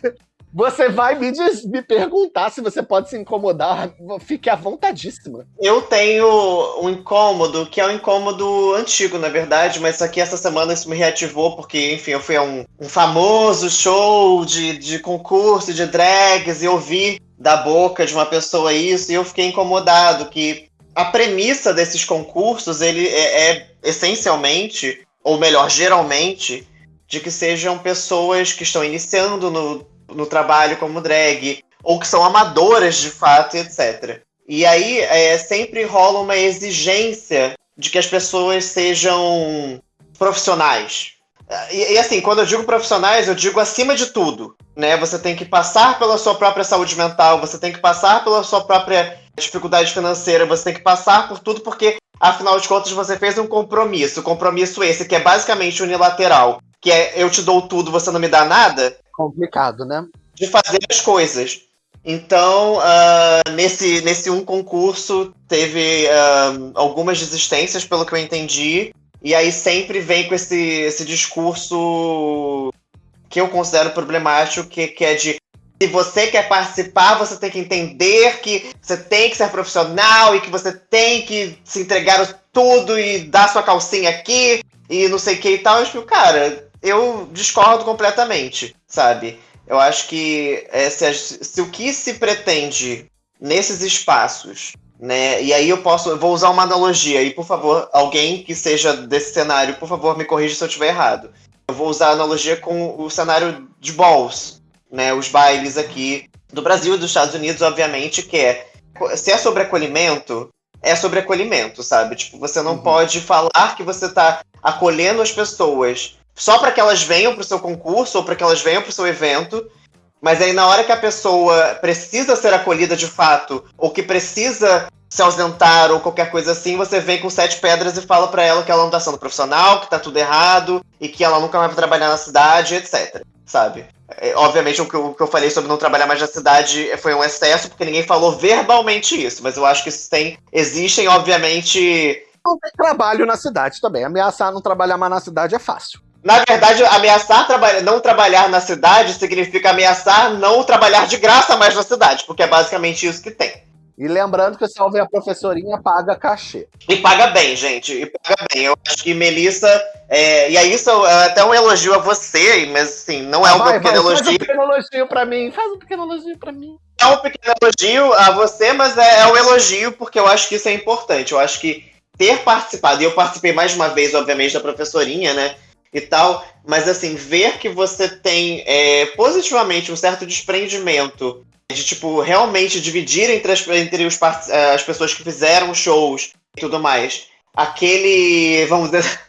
[laughs] você vai me, diz, me perguntar se você pode se incomodar. Fique à vontadíssima. Eu tenho um incômodo, que é um incômodo antigo, na verdade, mas aqui essa semana isso me reativou, porque, enfim, eu fui a um, um famoso show de, de concurso de drags e ouvi da boca de uma pessoa isso, e eu fiquei incomodado, que a premissa desses concursos, ele é, é essencialmente, ou melhor, geralmente, de que sejam pessoas que estão iniciando no no trabalho como drag, ou que são amadoras de fato, etc. E aí é, sempre rola uma exigência de que as pessoas sejam profissionais. E, e, assim, quando eu digo profissionais, eu digo acima de tudo. Né? Você tem que passar pela sua própria saúde mental, você tem que passar pela sua própria dificuldade financeira, você tem que passar por tudo, porque afinal de contas você fez um compromisso. Compromisso esse que é basicamente unilateral, que é eu te dou tudo, você não me dá nada complicado, né? De fazer as coisas. Então, uh, nesse, nesse um concurso, teve uh, algumas desistências, pelo que eu entendi. E aí sempre vem com esse, esse discurso que eu considero problemático, que, que é de se você quer participar, você tem que entender que você tem que ser profissional e que você tem que se entregar tudo e dar sua calcinha aqui e não sei o que e tal. Eu cara, eu discordo completamente, sabe? Eu acho que é, se, se, o que se pretende nesses espaços, né? E aí eu posso, eu vou usar uma analogia e por favor, alguém que seja desse cenário, por favor, me corrija se eu estiver errado. Eu vou usar a analogia com o cenário de balls, né? Os bailes aqui do Brasil e dos Estados Unidos, obviamente, que é se é sobre acolhimento, é sobre acolhimento, sabe? Tipo, você não uhum. pode falar que você está acolhendo as pessoas só para que elas venham para o seu concurso ou para que elas venham para o seu evento. Mas aí, na hora que a pessoa precisa ser acolhida de fato, ou que precisa se ausentar ou qualquer coisa assim, você vem com sete pedras e fala para ela que ela não tá sendo profissional, que tá tudo errado e que ela nunca mais vai trabalhar na cidade, etc. Sabe? É, obviamente, o que, eu, o que, eu, falei sobre não trabalhar mais na cidade foi um excesso, porque ninguém falou verbalmente isso, mas eu acho que isso tem. Existem, obviamente. Não tem trabalho na cidade também. Ameaçar não trabalhar mais na cidade é fácil. Na verdade, ameaçar traba não trabalhar na cidade significa ameaçar não trabalhar de graça mais na cidade, porque é basicamente isso que tem. E lembrando que se houver a professorinha, paga cachê. E paga bem, gente. E paga bem. Eu acho que Melissa. É, e aí, isso é até um elogio a você, mas assim, não é um vai, pequeno vai, elogio. Faz um pequeno elogio pra mim. Faz um pequeno elogio pra mim. É um pequeno elogio a você, mas é, é um elogio porque eu acho que isso é importante. Eu acho que ter participado, e eu participei mais uma vez, obviamente, da professorinha, né? e tal, mas assim, ver que você tem é, positivamente um certo desprendimento de, tipo, realmente dividir entre as, entre os, é, as pessoas que fizeram shows e tudo mais, aquele, vamos dizer,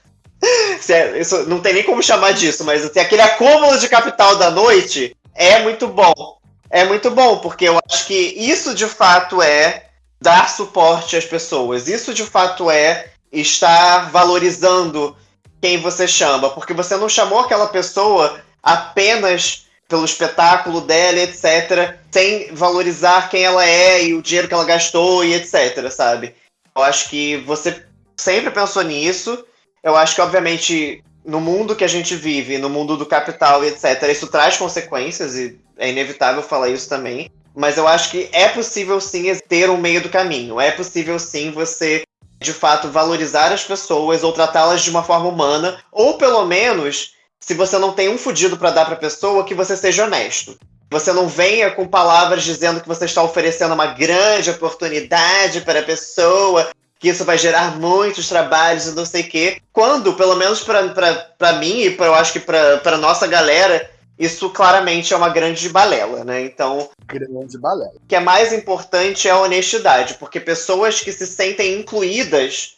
[laughs] é, isso não tem nem como chamar disso, mas assim, aquele acúmulo de capital da noite é muito bom. É muito bom, porque eu acho que isso de fato é dar suporte às pessoas. Isso de fato é estar valorizando quem você chama, porque você não chamou aquela pessoa apenas pelo espetáculo dela, etc., sem valorizar quem ela é e o dinheiro que ela gastou e etc., sabe? Eu acho que você sempre pensou nisso. Eu acho que, obviamente, no mundo que a gente vive, no mundo do capital e etc., isso traz consequências e é inevitável falar isso também. Mas eu acho que é possível sim ter um meio do caminho. É possível sim você de fato valorizar as pessoas ou tratá-las de uma forma humana, ou pelo menos, se você não tem um fudido para dar para a pessoa, que você seja honesto. Você não venha com palavras dizendo que você está oferecendo uma grande oportunidade para a pessoa, que isso vai gerar muitos trabalhos e não sei o quê. Quando, pelo menos para mim e pra, eu acho que para nossa galera, isso claramente é uma grande balela, né? Então. Grande balela. O que é mais importante é a honestidade, porque pessoas que se sentem incluídas,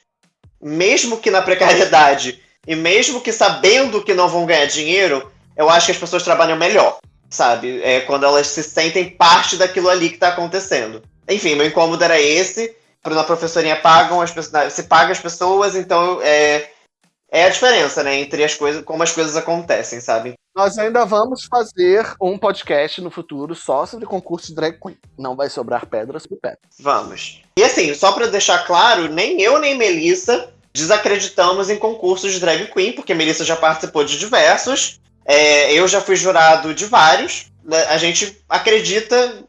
mesmo que na precariedade, e mesmo que sabendo que não vão ganhar dinheiro, eu acho que as pessoas trabalham melhor, sabe? É quando elas se sentem parte daquilo ali que está acontecendo. Enfim, meu incômodo era esse. Na professorinha pagam as pessoas. Se paga as pessoas, então é, é a diferença, né? Entre as coisas, como as coisas acontecem, sabe? Nós ainda vamos fazer um podcast no futuro só sobre concurso de drag queen. Não vai sobrar pedras por pedra. Vamos. E assim, só para deixar claro, nem eu nem Melissa desacreditamos em concursos de drag queen, porque Melissa já participou de diversos. É, eu já fui jurado de vários. Né? A gente acredita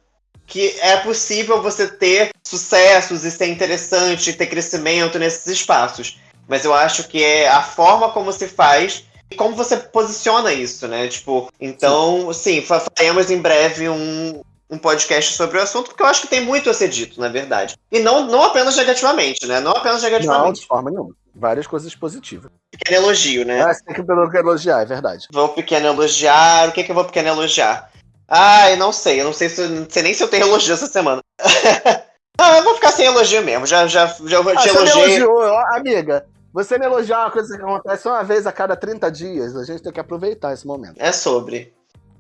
que é possível você ter sucessos e ser interessante, ter crescimento nesses espaços. Mas eu acho que é a forma como se faz e como você posiciona isso, né? Tipo, então, sim, faremos em breve um, um podcast sobre o assunto, porque eu acho que tem muito a ser dito, na verdade. E não, não apenas negativamente, né? Não apenas negativamente. Não, de forma nenhuma. Várias coisas positivas. Pequeno elogio, né? Ah, você tem que elogiar, é verdade. Vou pequeno elogiar. O que, que eu vou pequeno elogiar? Ah, eu não sei. Eu não sei, se, não sei nem se eu tenho elogio essa semana. [laughs] ah, eu vou ficar sem elogio mesmo. Já, já, já ah, te elogiei. Elogiou, amiga. Você me elogiar uma coisa que acontece uma vez a cada 30 dias. A gente tem que aproveitar esse momento. É sobre.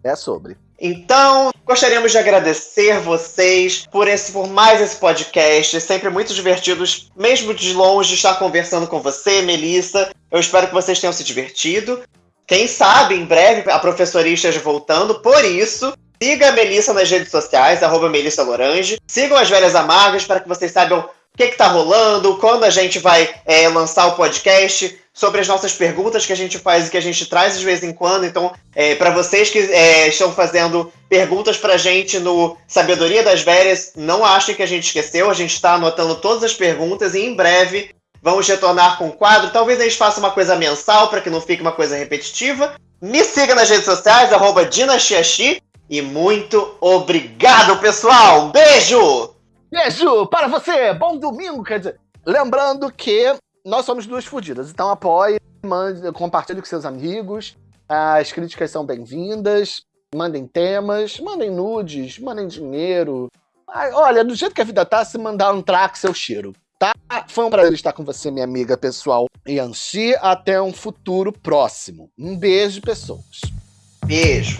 É sobre. Então, gostaríamos de agradecer vocês por esse, por mais esse podcast. É sempre muito divertidos, mesmo de longe, estar conversando com você, Melissa. Eu espero que vocês tenham se divertido. Quem sabe em breve a professoria esteja voltando, por isso, siga a Melissa nas redes sociais, arroba Melissa Lorange. Sigam as Velhas Amargas para que vocês saibam o que está rolando, quando a gente vai é, lançar o podcast, sobre as nossas perguntas que a gente faz e que a gente traz de vez em quando. Então, é, para vocês que é, estão fazendo perguntas para a gente no Sabedoria das Velhas, não achem que a gente esqueceu, a gente está anotando todas as perguntas e em breve Vamos retornar com o quadro. Talvez a gente faça uma coisa mensal para que não fique uma coisa repetitiva. Me siga nas redes sociais, arroba. E muito obrigado, pessoal! Um beijo! Beijo para você! Bom domingo, quer dizer. Lembrando que nós somos duas fodidas, então apoie, mande, compartilhe com seus amigos. As críticas são bem-vindas. Mandem temas, mandem nudes, mandem dinheiro. Olha, do jeito que a vida tá, se mandar um traque, seu cheiro tá? Foi um prazer estar com você, minha amiga pessoal Yanxi. Até um futuro próximo. Um beijo, pessoas. Beijo.